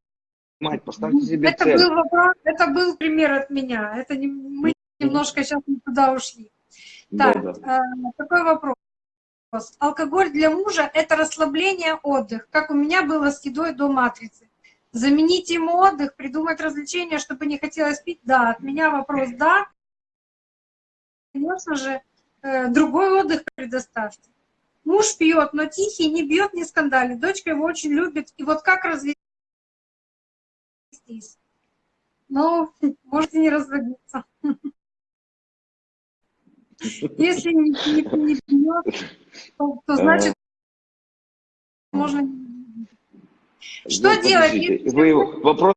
поставьте себе это цель. Был вопрос, это был пример от меня. Это не, мы немножко сейчас не туда ушли. Так, да, да. Э, такой вопрос. Алкоголь для мужа – это расслабление, отдых, как у меня было с едой до матрицы. Заменить ему отдых, придумать развлечения, чтобы не хотелось пить? Да, от меня вопрос «да». Конечно же, э, другой отдых предоставьте. Муж пьет, но тихий, не бьет, не скандалит. Дочка его очень любит. И вот как развестись? Ну, можете не разводиться. Если не, пьет, то, то значит можно... Что ну, делать? Вы, вопрос,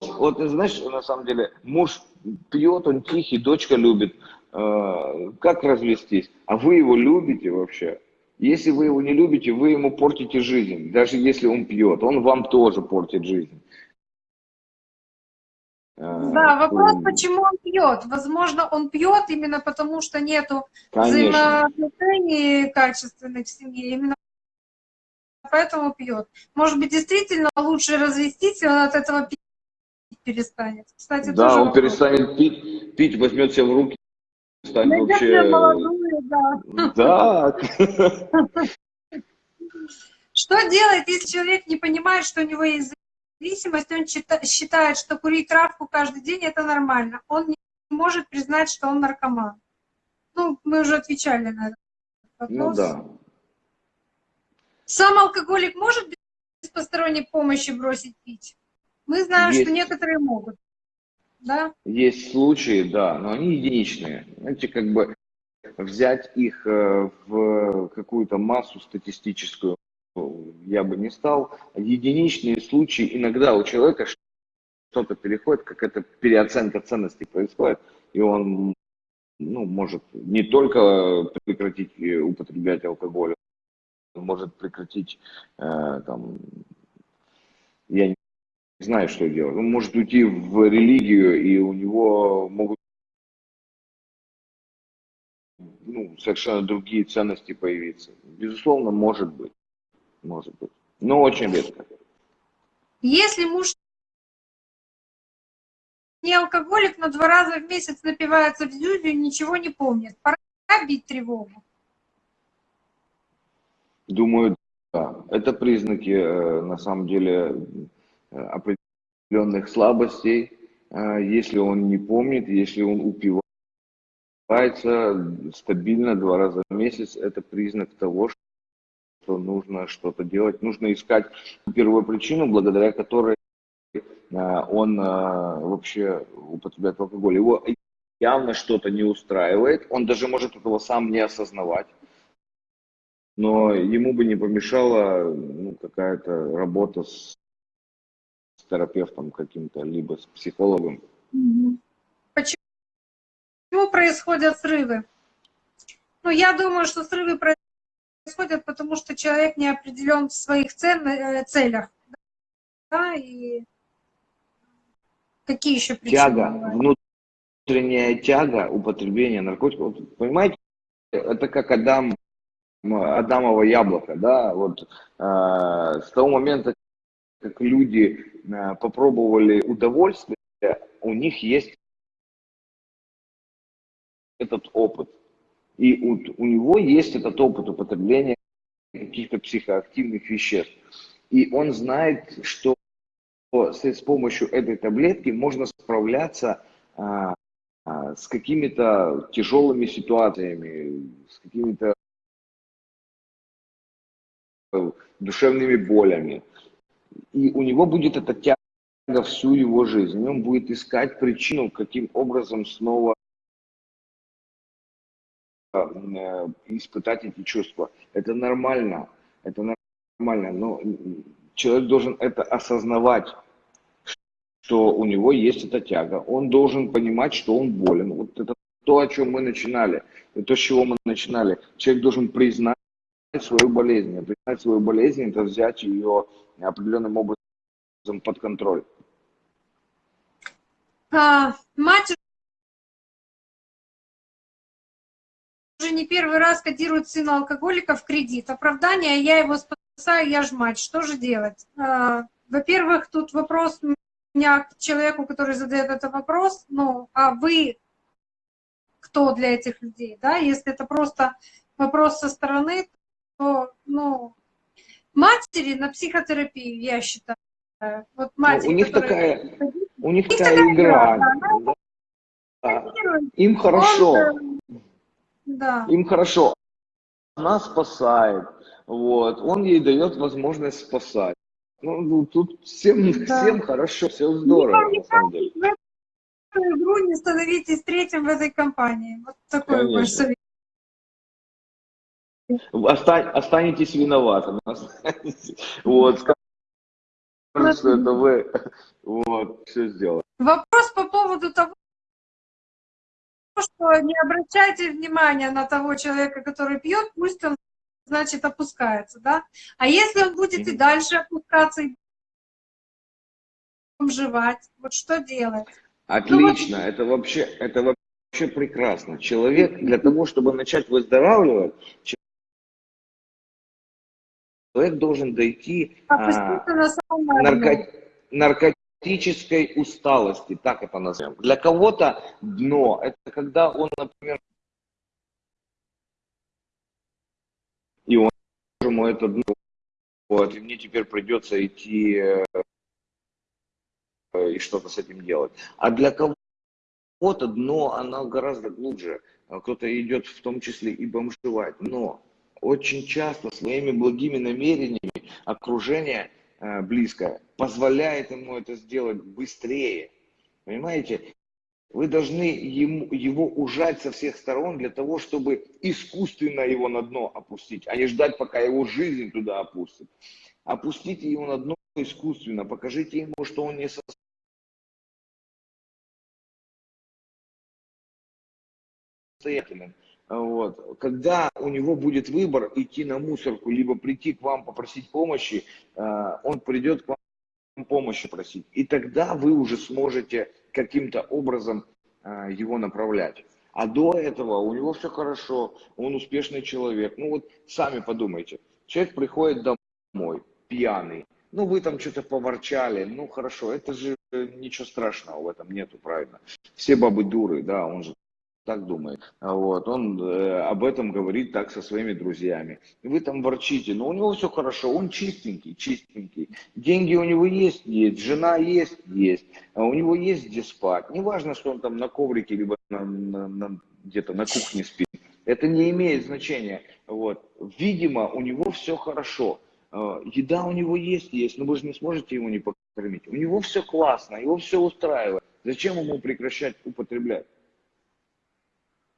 вот знаешь, на самом деле, муж пьет, он тихий, дочка любит. Э, как развестись? А вы его любите вообще? Если вы его не любите, вы ему портите жизнь. Даже если он пьет, он вам тоже портит жизнь. Да, вопрос, почему он пьет. Возможно, он пьет именно потому, что нету взаимоотношений качественных в семье. Именно поэтому пьет. Может быть, действительно лучше развестись, и он от этого пить перестанет. Кстати, да, он вопрос. перестанет пить, пить, возьмет себя в руки, станет вообще... молодую, да. Да. Что делать, если человек не понимает, что у него есть зависимость, он считает, что курить травку каждый день это нормально. Он не может признать, что он наркоман. Ну, мы уже отвечали на этот Ну вопрос. да. Сам алкоголик может без посторонней помощи бросить пить? Мы знаем, Есть. что некоторые могут. Да? Есть случаи, да, но они единичные. Знаете, как бы взять их э, в какую-то массу статистическую я бы не стал. Единичные случаи иногда у человека что-то переходит, какая-то переоценка ценностей происходит, и он ну, может не только прекратить э, употреблять алкоголь, он может прекратить э, там, я не знаю, что делать. Он может уйти в религию, и у него могут ну, совершенно другие ценности появиться. Безусловно, может быть. Может быть. Но очень редко. Если муж не алкоголик, но два раза в месяц напивается в зюзю и ничего не помнит, пора бить тревогу. Думаю, да. Это признаки, э, на самом деле, э, определенных слабостей. Э, если он не помнит, если он упивается стабильно два раза в месяц, это признак того, что нужно что-то делать. Нужно искать первую причину, благодаря которой он вообще употребляет алкоголь. Его явно что-то не устраивает, он даже может этого сам не осознавать но ему бы не помешала ну, какая-то работа с терапевтом каким-то, либо с психологом. Почему происходят срывы? Ну, я думаю, что срывы происходят, потому что человек не определен в своих э, целях. Да, и какие еще причины? Тяга, бывают? внутренняя тяга употребления наркотиков. Понимаете, это как Адам Адамово яблоко, да, вот э, с того момента, как люди э, попробовали удовольствие, у них есть этот опыт. И у, у него есть этот опыт употребления каких-то психоактивных веществ. И он знает, что с, помощью этой таблетки можно справляться а, а, с какими-то тяжелыми ситуациями, с какими-то душевными болями. И у него будет эта тяга всю его жизнь. И он будет искать причину, каким образом снова э, испытать эти чувства. Это нормально, это нормально, но человек должен это осознавать, что у него есть эта тяга. Он должен понимать, что он болен. Вот это то, о чем мы начинали, то, с чего мы начинали. Человек должен признать свою болезнь. А признать свою болезнь – это взять ее определенным образом под контроль. А, мать уже не первый раз кодирует сына алкоголика в кредит. Оправдание, я его спасаю, я ж мать. Что же делать? А, Во-первых, тут вопрос у меня к человеку, который задает этот вопрос. Ну, а вы кто для этих людей? Да? Если это просто вопрос со стороны, то, ну, матери на психотерапию, я считаю. Вот матери, ну, у них которые... такая, у них такая, такая игра. Да, да. Им хорошо. Он, да. Им хорошо. Она спасает. Вот. Он ей дает возможность спасать. Ну, ну тут всем, да. всем хорошо, все здорово, не на самом деле. В эту игру не становитесь третьим в этой компании. Вот такой Конечно. мой совет. Остань, останетесь виноватым. Вот, скажут, что это вы вот, все сделали. Вопрос по поводу того, что не обращайте внимания на того человека, который пьет, пусть он, значит, опускается, да? А если он будет и дальше опускаться и жевать, вот что делать? Отлично, ну, вот... это вообще, это вообще прекрасно. Человек для того, чтобы начать выздоравливать, человек должен дойти а, нарко, наркотической усталости, так это назовем. Для кого-то дно, это когда он, например, и он ему это дно, вот, и мне теперь придется идти э, и что-то с этим делать. А для кого-то дно, оно гораздо глубже. Кто-то идет в том числе и бомжевать. Но очень часто своими благими намерениями окружение э, близкое позволяет ему это сделать быстрее. Понимаете? Вы должны ему, его ужать со всех сторон для того, чтобы искусственно его на дно опустить, а не ждать, пока его жизнь туда опустит. Опустите его на дно искусственно, покажите ему, что он не состоятелен. Вот. Когда у него будет выбор идти на мусорку, либо прийти к вам попросить помощи, э, он придет к вам помощи просить. И тогда вы уже сможете каким-то образом э, его направлять. А до этого у него все хорошо, он успешный человек. Ну вот сами подумайте, человек приходит домой, пьяный, ну вы там что-то поворчали, ну хорошо, это же ничего страшного в этом нету, правильно. Все бабы дуры, да, он же так думает. Вот, он э, об этом говорит так со своими друзьями. И вы там ворчите, но у него все хорошо, он чистенький, чистенький. Деньги у него есть, есть, жена есть, есть. А у него есть где спать. Неважно, что он там на коврике, либо на, на, на, где-то на кухне спит. Это не имеет значения. Вот. Видимо, у него все хорошо. Э, еда у него есть, есть, но вы же не сможете его не покормить. У него все классно, его все устраивает. Зачем ему прекращать употреблять?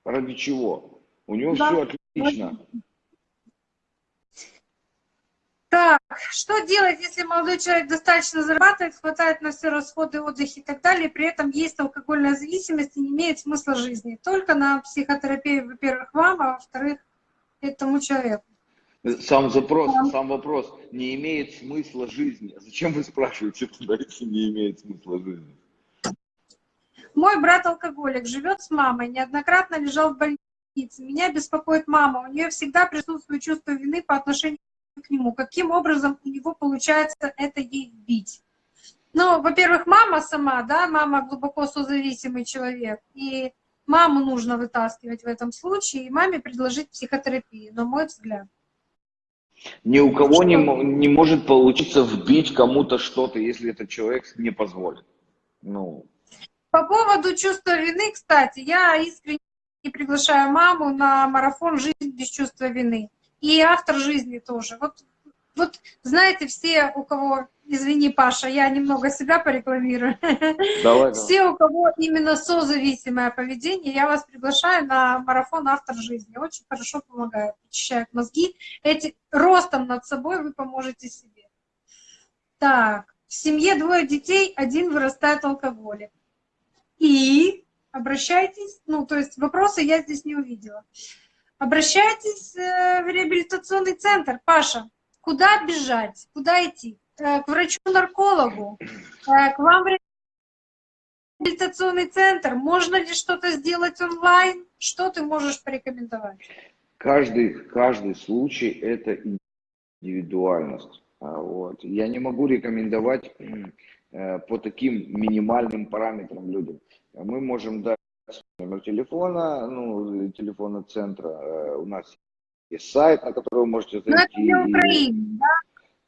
Ради чего? У него да. все отлично. Так, что делать, если молодой человек достаточно зарабатывает, хватает на все расходы, отдых и так далее, при этом есть алкогольная зависимость и не имеет смысла жизни? Только на психотерапию, во-первых, вам, а во-вторых, этому человеку. Сам запрос, да. сам вопрос, не имеет смысла жизни. Зачем вы спрашиваете тогда, если не имеет смысла жизни? Мой брат алкоголик, живет с мамой, неоднократно лежал в больнице. Меня беспокоит мама, у нее всегда присутствует чувство вины по отношению к нему. Каким образом у него получается это ей бить? Ну, во-первых, мама сама, да, мама глубоко созависимый человек, и маму нужно вытаскивать в этом случае, и маме предложить психотерапию, на мой взгляд. Ни у кого не, не может получиться вбить кому-то что-то, если этот человек не позволит. Ну, по поводу чувства вины, кстати, я искренне приглашаю маму на марафон «Жизнь без чувства вины». И автор жизни тоже. Вот, вот знаете, все, у кого, извини, Паша, я немного себя порекламирую. Давай, все, у кого именно созависимое поведение, я вас приглашаю на марафон «Автор жизни». Очень хорошо помогает, очищает мозги. Эти, ростом над собой вы поможете себе. Так, в семье двое детей, один вырастает алкоголик и обращайтесь, ну, то есть вопросы я здесь не увидела. Обращайтесь э, в реабилитационный центр. Паша, куда бежать, куда идти? Э, к врачу-наркологу, э, к вам в реабилитационный центр. Можно ли что-то сделать онлайн? Что ты можешь порекомендовать? Каждый, каждый случай – это индивидуальность. А, вот. Я не могу рекомендовать по таким минимальным параметрам людям мы можем дать номер телефона, ну, телефона центра. Э, у нас есть сайт, на который вы можете зайти. Но это не Украина, да?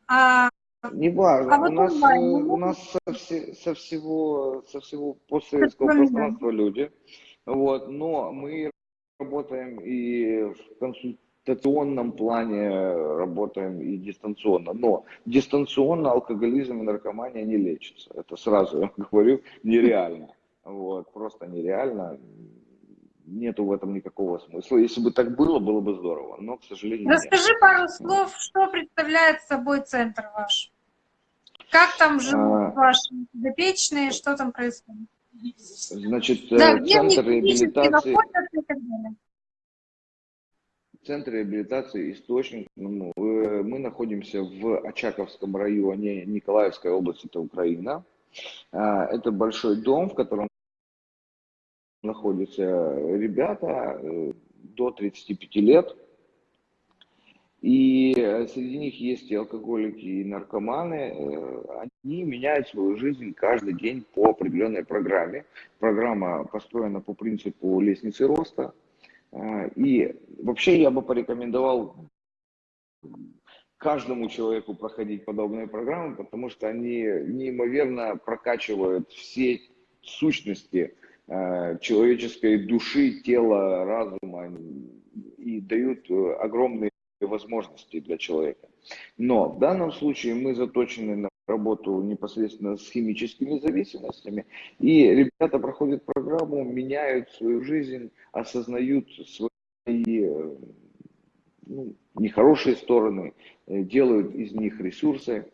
А... Не важно, а вот у, нас, онлайн, э, у нас со, все, со всего, со всего постсоветского пространства люди, вот, но мы работаем и в консультационном плане работаем и дистанционно, но дистанционно алкоголизм и наркомания не лечится, это сразу я говорю, нереально. Вот, просто нереально. Нету в этом никакого смысла. Если бы так было, было бы здорово, но, к сожалению, Расскажи нет. пару слов, что представляет собой центр ваш? Как там живут а... ваши подопечные, что там происходит? Значит, да, э, центр реабилитации... Центр реабилитации «Источник». Ну, э, мы находимся в Очаковском районе Николаевской области, это Украина. А, это большой дом, в котором находятся ребята э, до 35 лет. И э, среди них есть и алкоголики, и наркоманы. Э, Они меняют свою жизнь каждый день по определенной программе. Программа построена по принципу лестницы роста. Э, И вообще я бы порекомендовал каждому человеку проходить подобные программы, потому что они неимоверно прокачивают все сущности э, человеческой души, тела, разума и дают э, огромные возможности для человека. Но в данном случае мы заточены на работу непосредственно с химическими зависимостями, и ребята проходят программу, меняют свою жизнь, осознают свои э, ну, нехорошие стороны, э, делают из них ресурсы.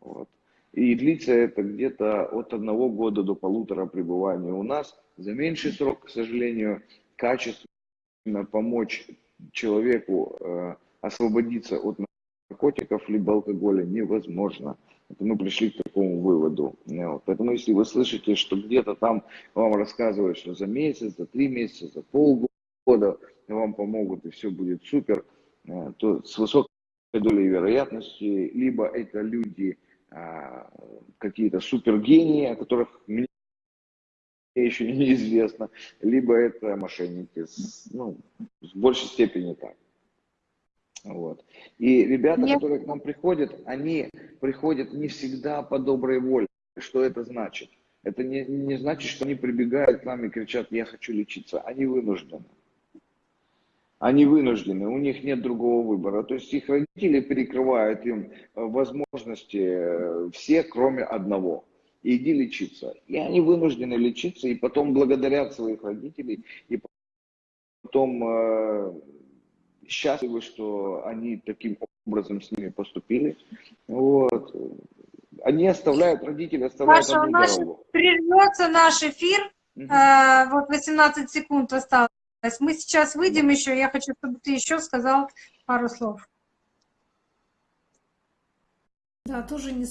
Вот. И длится это где-то от одного года до полутора пребывания у нас. За меньший срок, к сожалению, качественно помочь человеку э, освободиться от наркотиков либо алкоголя невозможно. Мы пришли к такому выводу. Вот. Поэтому если вы слышите, что где-то там вам рассказывают, что за месяц, за три месяца, за полгода вам помогут и все будет супер, э, то с высокой долей вероятности либо это люди а, какие-то супергении, о которых мне еще неизвестно, либо это мошенники, ну, в большей степени так. Вот. И ребята, Я- которые к нам приходят, они приходят не всегда по доброй воле. Что это значит? Это не, не значит, что они прибегают к нам и кричат, я хочу лечиться. Они вынуждены. Они вынуждены, у них нет другого выбора. То есть их родители перекрывают им э, возможности э, все, кроме одного. Иди лечиться. И они вынуждены лечиться, и потом благодарят своих родителей, и потом э, счастливы, что они таким образом с ними поступили. Вот. Они оставляют, родители оставляют Паша, у одну нас дорогу. прервется наш эфир. Мгм. Э, Вот 18 секунд осталось. Мы сейчас выйдем еще. Я хочу, чтобы ты еще сказал пару слов. Да, тоже не